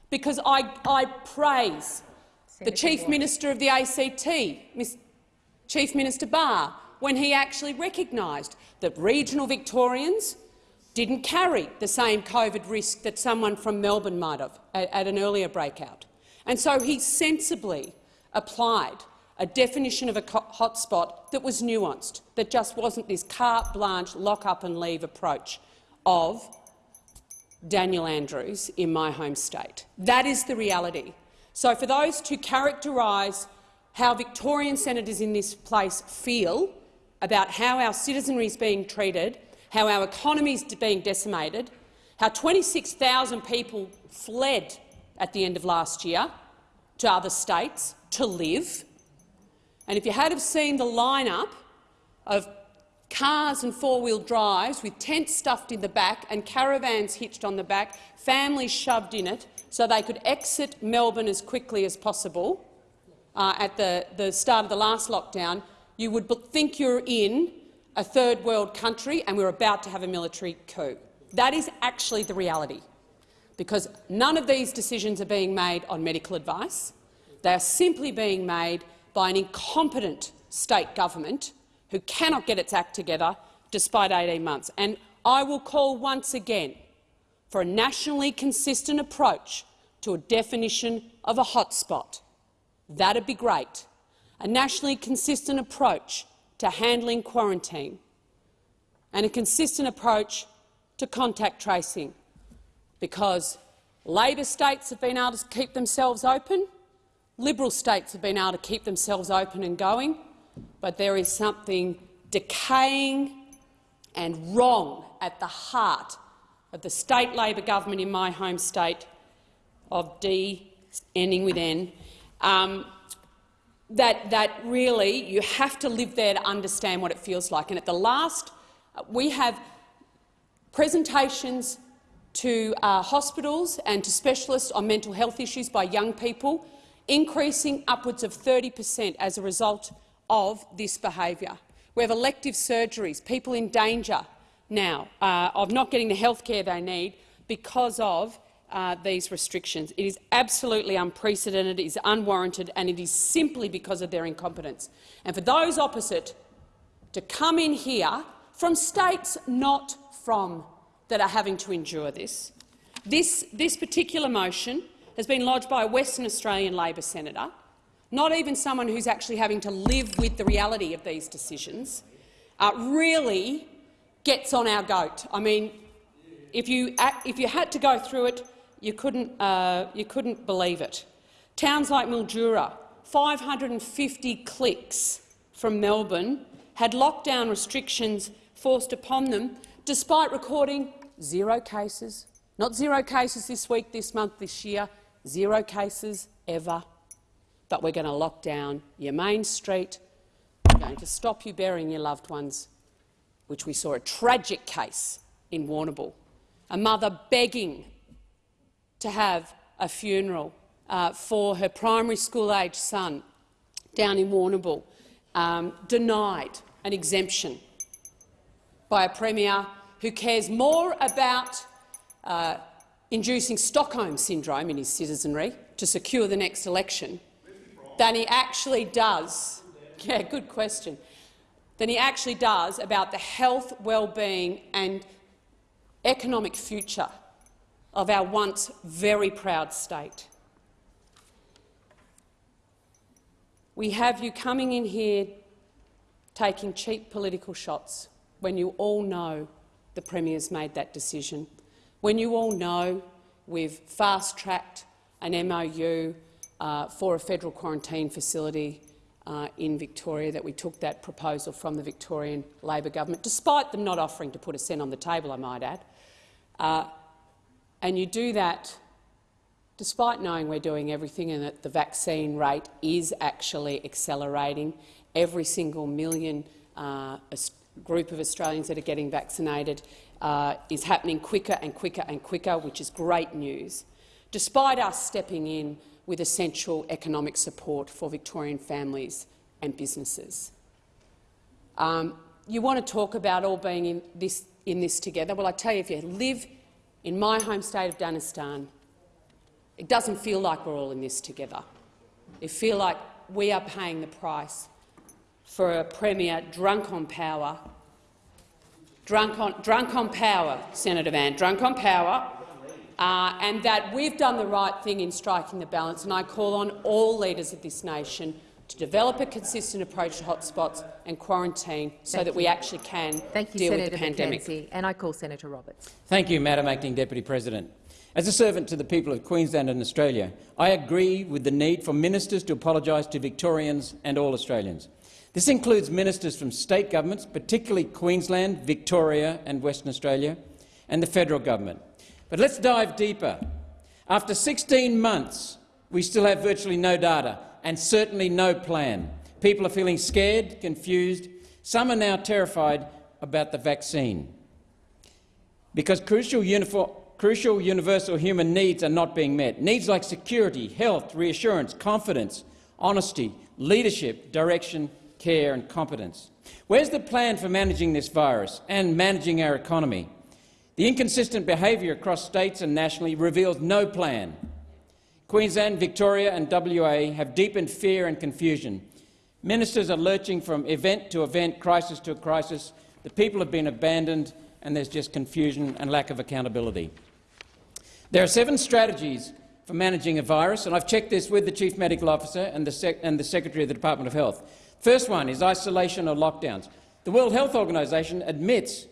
because I, I praise Senator the Chief Minister of the ACT, Ms. Chief Minister Barr, when he actually recognised that regional Victorians didn't carry the same COVID risk that someone from Melbourne might have at, at an earlier breakout. And so he sensibly applied a definition of a hotspot that was nuanced, that just wasn't this carte blanche, lock-up-and-leave approach of Daniel Andrews in my home state. That is the reality. So for those to characterise how Victorian senators in this place feel about how our citizenry is being treated, how our economy is being decimated, how 26,000 people fled at the end of last year to other states to live, and if you had have seen the lineup of cars and four-wheel drives with tents stuffed in the back and caravans hitched on the back, families shoved in it so they could exit Melbourne as quickly as possible uh, at the, the start of the last lockdown, you would think you're in a third world country and we're about to have a military coup. That is actually the reality, because none of these decisions are being made on medical advice. They are simply being made by an incompetent state government who cannot get its act together despite 18 months. And I will call once again for a nationally consistent approach to a definition of a hotspot. That would be great. A nationally consistent approach to handling quarantine and a consistent approach to contact tracing, because Labor states have been able to keep themselves open, Liberal states have been able to keep themselves open and going, but there is something decaying and wrong at the heart of the state Labor government in my home state of D, ending with N, um, that, that really you have to live there to understand what it feels like. And at the last, we have presentations to uh, hospitals and to specialists on mental health issues by young people, increasing upwards of 30 per cent as a result of this behaviour. We have elective surgeries, people in danger now uh, of not getting the health care they need because of uh, these restrictions. It is absolutely unprecedented, it is unwarranted, and it is simply because of their incompetence. And for those opposite to come in here from states not from that are having to endure this, this, this particular motion has been lodged by a Western Australian Labor senator, not even someone who's actually having to live with the reality of these decisions, uh, really gets on our goat. I mean, if you, if you had to go through it, you couldn't, uh, you couldn't believe it. Towns like Mildura, 550 clicks from Melbourne, had lockdown restrictions forced upon them, despite recording zero cases. Not zero cases this week, this month, this year, zero cases ever. But we're going to lock down your main street. We're going to stop you burying your loved ones which we saw a tragic case in Warrnambool, a mother begging to have a funeral uh, for her primary school-aged son down in Warrnambool, um, denied an exemption by a premier who cares more about uh, inducing Stockholm syndrome in his citizenry to secure the next election than he actually does. Yeah, good question than he actually does about the health, well-being and economic future of our once very proud state. We have you coming in here taking cheap political shots when you all know the Premier's made that decision, when you all know we've fast-tracked an MOU uh, for a federal quarantine facility uh, in Victoria that we took that proposal from the Victorian Labor government, despite them not offering to put a cent on the table, I might add. Uh, and you do that despite knowing we're doing everything and that the vaccine rate is actually accelerating. Every single million uh, group of Australians that are getting vaccinated uh, is happening quicker and quicker and quicker, which is great news. Despite us stepping in with essential economic support for Victorian families and businesses. Um, you want to talk about all being in this, in this together. Well, I tell you, if you live in my home state of Danistan, it doesn't feel like we're all in this together. It feels like we are paying the price for a premier drunk on power, drunk on, drunk on power, Senator Van, drunk on power, uh, and that we've done the right thing in striking the balance. And I call on all leaders of this nation to develop a consistent approach to hotspots and quarantine so Thank that you. we actually can Thank you, deal Senator with the pandemic. McKenzie. And I call Senator Roberts. Thank you, Madam Acting Deputy President. As a servant to the people of Queensland and Australia, I agree with the need for ministers to apologise to Victorians and all Australians. This includes ministers from state governments, particularly Queensland, Victoria and Western Australia, and the federal government. But let's dive deeper. After 16 months, we still have virtually no data and certainly no plan. People are feeling scared, confused. Some are now terrified about the vaccine because crucial, crucial universal human needs are not being met. Needs like security, health, reassurance, confidence, honesty, leadership, direction, care and competence. Where's the plan for managing this virus and managing our economy? The inconsistent behaviour across states and nationally reveals no plan. Queensland, Victoria and WA have deepened fear and confusion. Ministers are lurching from event to event, crisis to crisis. The people have been abandoned and there's just confusion and lack of accountability. There are seven strategies for managing a virus, and I've checked this with the Chief Medical Officer and the, and the Secretary of the Department of Health. First one is isolation or lockdowns. The World Health Organization admits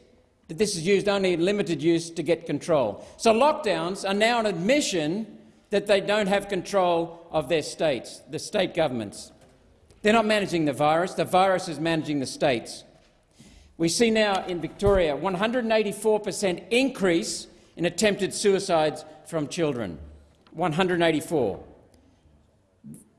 that this is used only in limited use to get control. So lockdowns are now an admission that they don't have control of their states, the state governments. They're not managing the virus. The virus is managing the states. We see now in Victoria 184 per cent increase in attempted suicides from children. 184.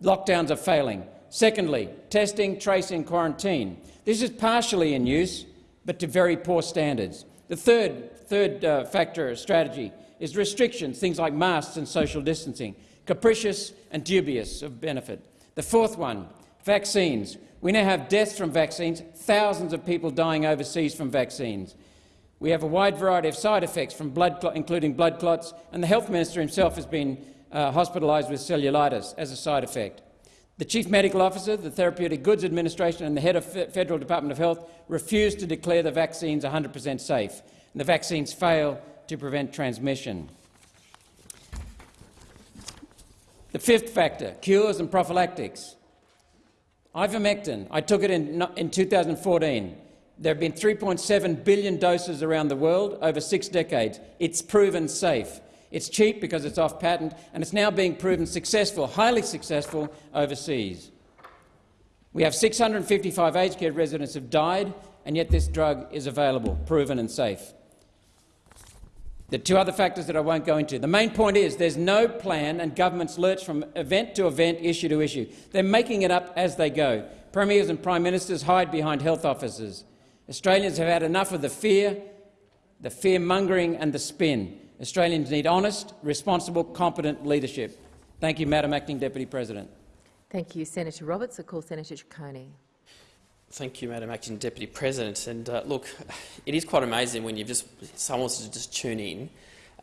Lockdowns are failing. Secondly, testing, tracing, quarantine. This is partially in use, but to very poor standards. The third, third uh, factor strategy is restrictions, things like masks and social distancing, capricious and dubious of benefit. The fourth one, vaccines. We now have deaths from vaccines, thousands of people dying overseas from vaccines. We have a wide variety of side effects, from blood including blood clots, and the health minister himself has been uh, hospitalised with cellulitis as a side effect. The Chief Medical Officer, the Therapeutic Goods Administration and the head of the Federal Department of Health refused to declare the vaccines 100 per cent safe, and the vaccines fail to prevent transmission. The fifth factor, cures and prophylactics. Ivermectin, I took it in, in 2014. There have been 3.7 billion doses around the world over six decades. It's proven safe. It's cheap because it's off patent, and it's now being proven successful, highly successful, overseas. We have 655 aged care residents have died, and yet this drug is available, proven and safe. The two other factors that I won't go into. The main point is there's no plan and governments lurch from event to event, issue to issue. They're making it up as they go. Premiers and Prime Ministers hide behind health officers. Australians have had enough of the fear, the fear-mongering and the spin. Australians need honest, responsible, competent leadership. Thank you, Madam Acting Deputy President. Thank you, Senator Roberts. I call Senator Ciccone. Thank you, Madam Acting Deputy President. And uh, look, it is quite amazing when you've just someone wants to just tune in.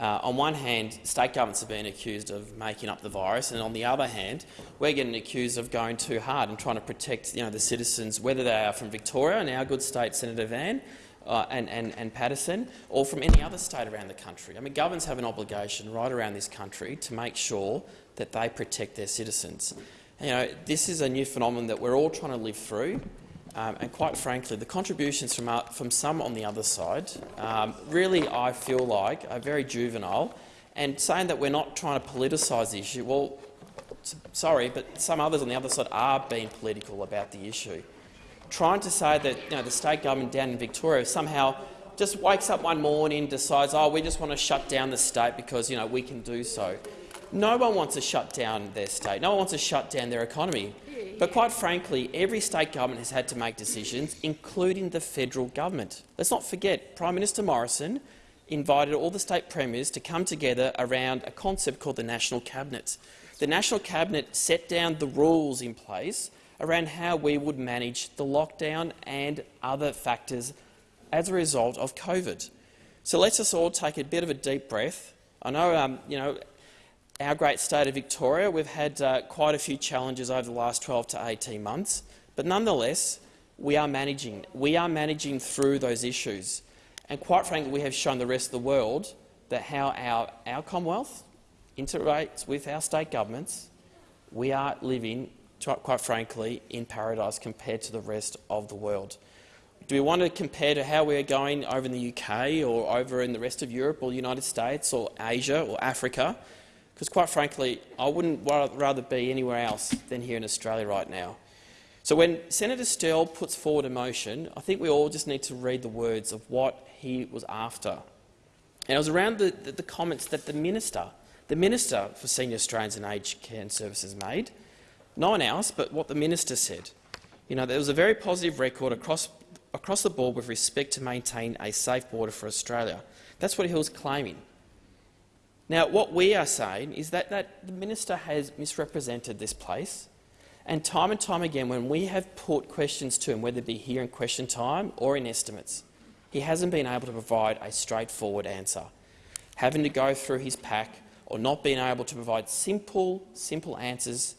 Uh, on one hand, state governments have been accused of making up the virus, and on the other hand, we're getting accused of going too hard and trying to protect you know, the citizens, whether they are from Victoria and our good state, Senator Van, uh, and, and, and Paterson, or from any other state around the country. I mean, governments have an obligation right around this country to make sure that they protect their citizens. You know, this is a new phenomenon that we're all trying to live through. Um, and quite frankly, the contributions from, uh, from some on the other side um, really, I feel like, are very juvenile. And saying that we're not trying to politicise the issue, well, sorry, but some others on the other side are being political about the issue trying to say that you know, the state government down in Victoria somehow just wakes up one morning and decides, oh, we just want to shut down the state because you know, we can do so. No one wants to shut down their state. No one wants to shut down their economy. But quite frankly, every state government has had to make decisions, including the federal government. Let's not forget, Prime Minister Morrison invited all the state premiers to come together around a concept called the National Cabinet. The National Cabinet set down the rules in place around how we would manage the lockdown and other factors as a result of COVID. So let's us all take a bit of a deep breath. I know, um, you know, our great state of Victoria, we've had uh, quite a few challenges over the last 12 to 18 months, but nonetheless, we are managing. We are managing through those issues. And quite frankly, we have shown the rest of the world that how our, our Commonwealth interacts with our state governments, we are living quite frankly, in paradise compared to the rest of the world. Do we want to compare to how we're going over in the UK or over in the rest of Europe or the United States or Asia or Africa? Because quite frankly, I wouldn't rather be anywhere else than here in Australia right now. So when Senator Sterle puts forward a motion, I think we all just need to read the words of what he was after. And it was around the, the, the comments that the minister, the Minister for Senior Australians and Aged Care and Services made, no one else, but what the minister said. You know, there was a very positive record across, across the board with respect to maintain a safe border for Australia. That's what he was claiming. Now, what we are saying is that, that the minister has misrepresented this place, and time and time again, when we have put questions to him, whether it be here in question time or in estimates, he hasn't been able to provide a straightforward answer, having to go through his pack or not being able to provide simple, simple answers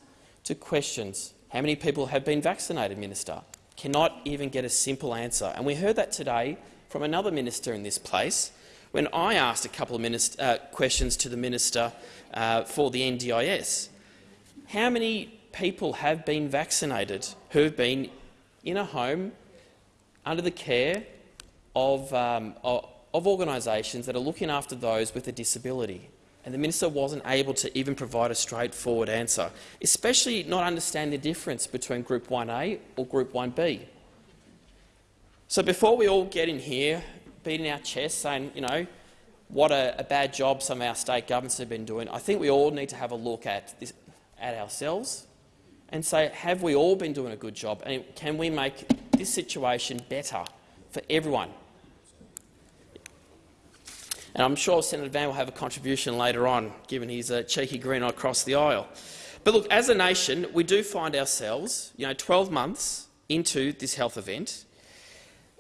to questions. How many people have been vaccinated, Minister? Cannot even get a simple answer. And we heard that today from another minister in this place when I asked a couple of uh, questions to the minister uh, for the NDIS. How many people have been vaccinated who have been in a home under the care of, um, of, of organisations that are looking after those with a disability? And the minister wasn't able to even provide a straightforward answer, especially not understand the difference between Group 1A or Group 1B. So before we all get in here beating our chests saying, you know, what a, a, bad job some of our state governments have been doing, I think we all need to have a look at, this, at ourselves and say, have we all been doing a good job and can we make this situation better for everyone? And I'm sure Senator Van will have a contribution later on, given his uh, cheeky grin across the aisle. But look, as a nation, we do find ourselves, you know, 12 months into this health event,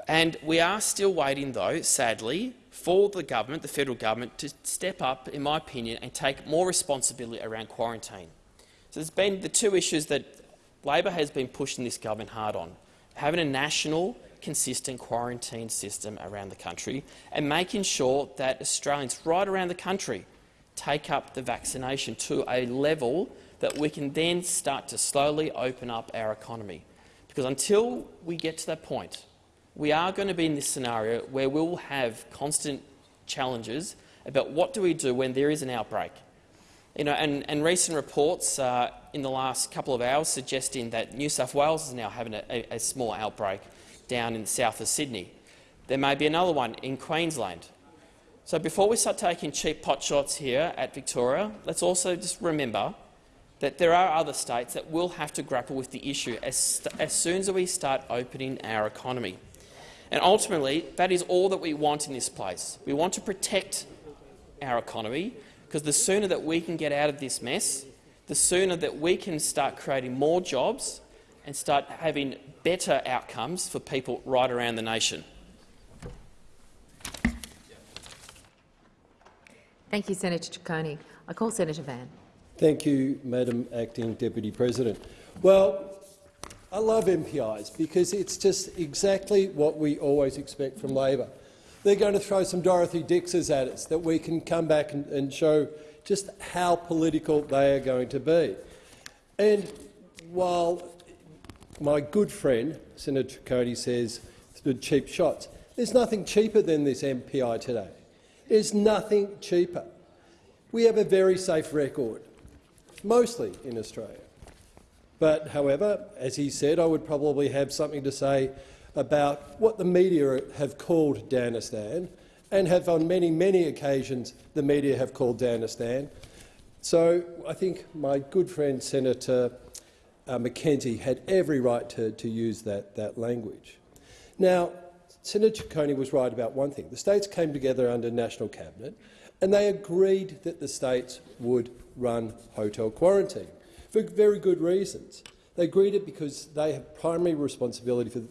and we are still waiting, though, sadly, for the government, the federal government, to step up, in my opinion, and take more responsibility around quarantine. So there's been the two issues that Labor has been pushing this government hard on, having a national consistent quarantine system around the country and making sure that Australians right around the country take up the vaccination to a level that we can then start to slowly open up our economy. Because until we get to that point, we are going to be in this scenario where we will have constant challenges about what do we do when there is an outbreak. You know, and, and recent reports uh, in the last couple of hours suggesting that New South Wales is now having a, a, a small outbreak down in the south of Sydney. There may be another one in Queensland. So before we start taking cheap potshots here at Victoria, let's also just remember that there are other states that will have to grapple with the issue as, as soon as we start opening our economy. And ultimately, that is all that we want in this place. We want to protect our economy, because the sooner that we can get out of this mess, the sooner that we can start creating more jobs and start having better outcomes for people right around the nation. Thank you, Senator Ciccone. I call Senator Van. Thank you, Madam Acting Deputy President. Well, I love MPIs because it's just exactly what we always expect from Labor. They're going to throw some Dorothy Dixes at us that we can come back and, and show just how political they are going to be. And while my good friend, Senator Ciccone, says the cheap shots. There's nothing cheaper than this MPI today. There's nothing cheaper. We have a very safe record, mostly in Australia. But, however, as he said, I would probably have something to say about what the media have called Danistan and have on many, many occasions the media have called Danistan. So I think my good friend Senator uh, McKenzie had every right to, to use that, that language. Now, Senator Ciccone was right about one thing. The states came together under national cabinet and they agreed that the states would run hotel quarantine for very good reasons. They agreed it because they have primary responsibility for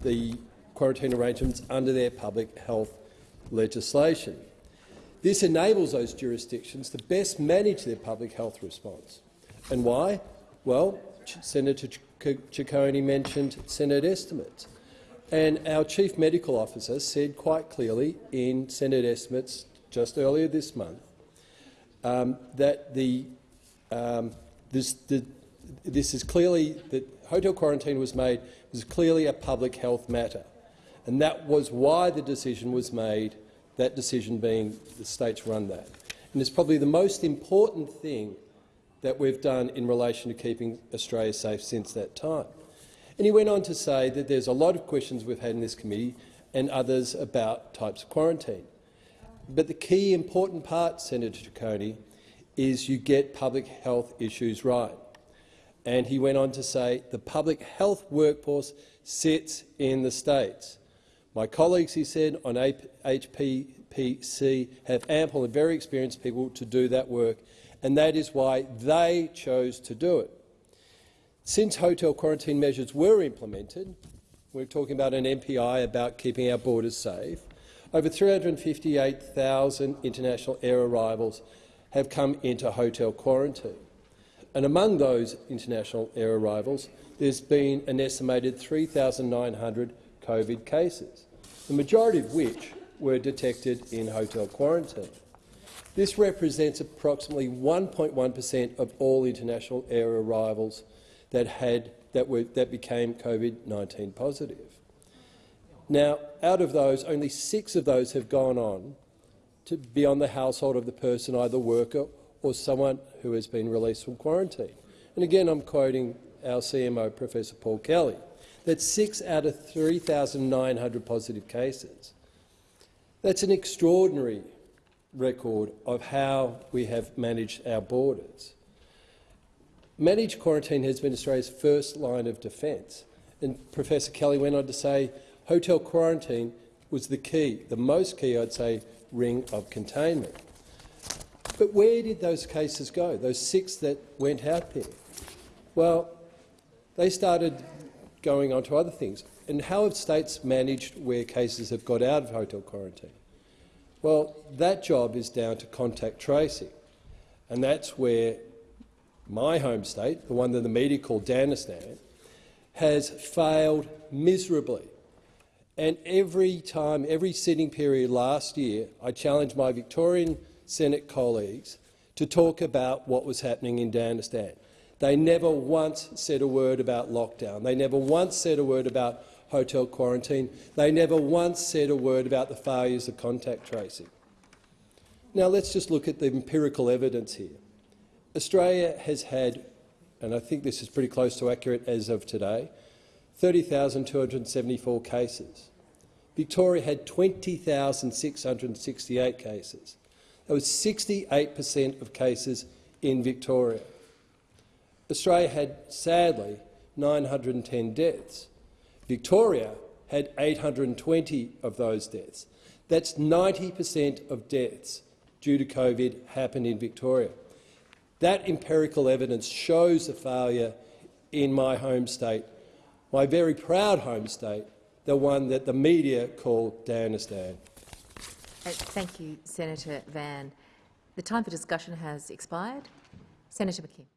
the quarantine arrangements under their public health legislation. This enables those jurisdictions to best manage their public health response. And why? Well, Senator Ciccone mentioned Senate estimates. And our Chief Medical Officer said quite clearly in Senate estimates just earlier this month um, that the, um, this, the, this is clearly that hotel quarantine was made was clearly a public health matter, and that was why the decision was made. That decision being the states run that, and it's probably the most important thing that we've done in relation to keeping Australia safe since that time. And he went on to say that there's a lot of questions we've had in this committee and others about types of quarantine. But the key important part, Senator Ciccone, is you get public health issues right. And he went on to say the public health workforce sits in the states. My colleagues, he said, on AHPPC have ample and very experienced people to do that work, and that is why they chose to do it. Since hotel quarantine measures were implemented, we're talking about an MPI about keeping our borders safe, over 358,000 international air arrivals have come into hotel quarantine. And among those international air arrivals, there's been an estimated 3,900 COVID cases, the majority of which were detected in hotel quarantine. This represents approximately 1.1 per cent of all international air arrivals that, had, that, were, that became COVID-19 positive. Now, out of those, only six of those have gone on to be on the household of the person, either worker or someone who has been released from quarantine. And again, I'm quoting our CMO, Professor Paul Kelly, that six out of 3,900 positive cases. That's an extraordinary record of how we have managed our borders. Managed quarantine has been Australia's first line of defence. And Professor Kelly went on to say hotel quarantine was the key, the most key, I'd say, ring of containment. But where did those cases go, those six that went out there? Well, they started going on to other things. And how have states managed where cases have got out of hotel quarantine? Well, that job is down to contact tracing. And that's where my home state, the one that the media called Danistan, has failed miserably. And every time, every sitting period last year, I challenged my Victorian Senate colleagues to talk about what was happening in Danistan. They never once said a word about lockdown. They never once said a word about hotel quarantine. They never once said a word about the failures of contact tracing. Now let's just look at the empirical evidence here. Australia has had, and I think this is pretty close to accurate as of today, 30,274 cases. Victoria had 20,668 cases. That was 68 per cent of cases in Victoria. Australia had, sadly, 910 deaths. Victoria had 820 of those deaths. That's 90 per cent of deaths due to COVID happened in Victoria. That empirical evidence shows the failure in my home state, my very proud home state, the one that the media call Danistan. Uh, Thank you, Senator Van. The time for discussion has expired. Senator McKim.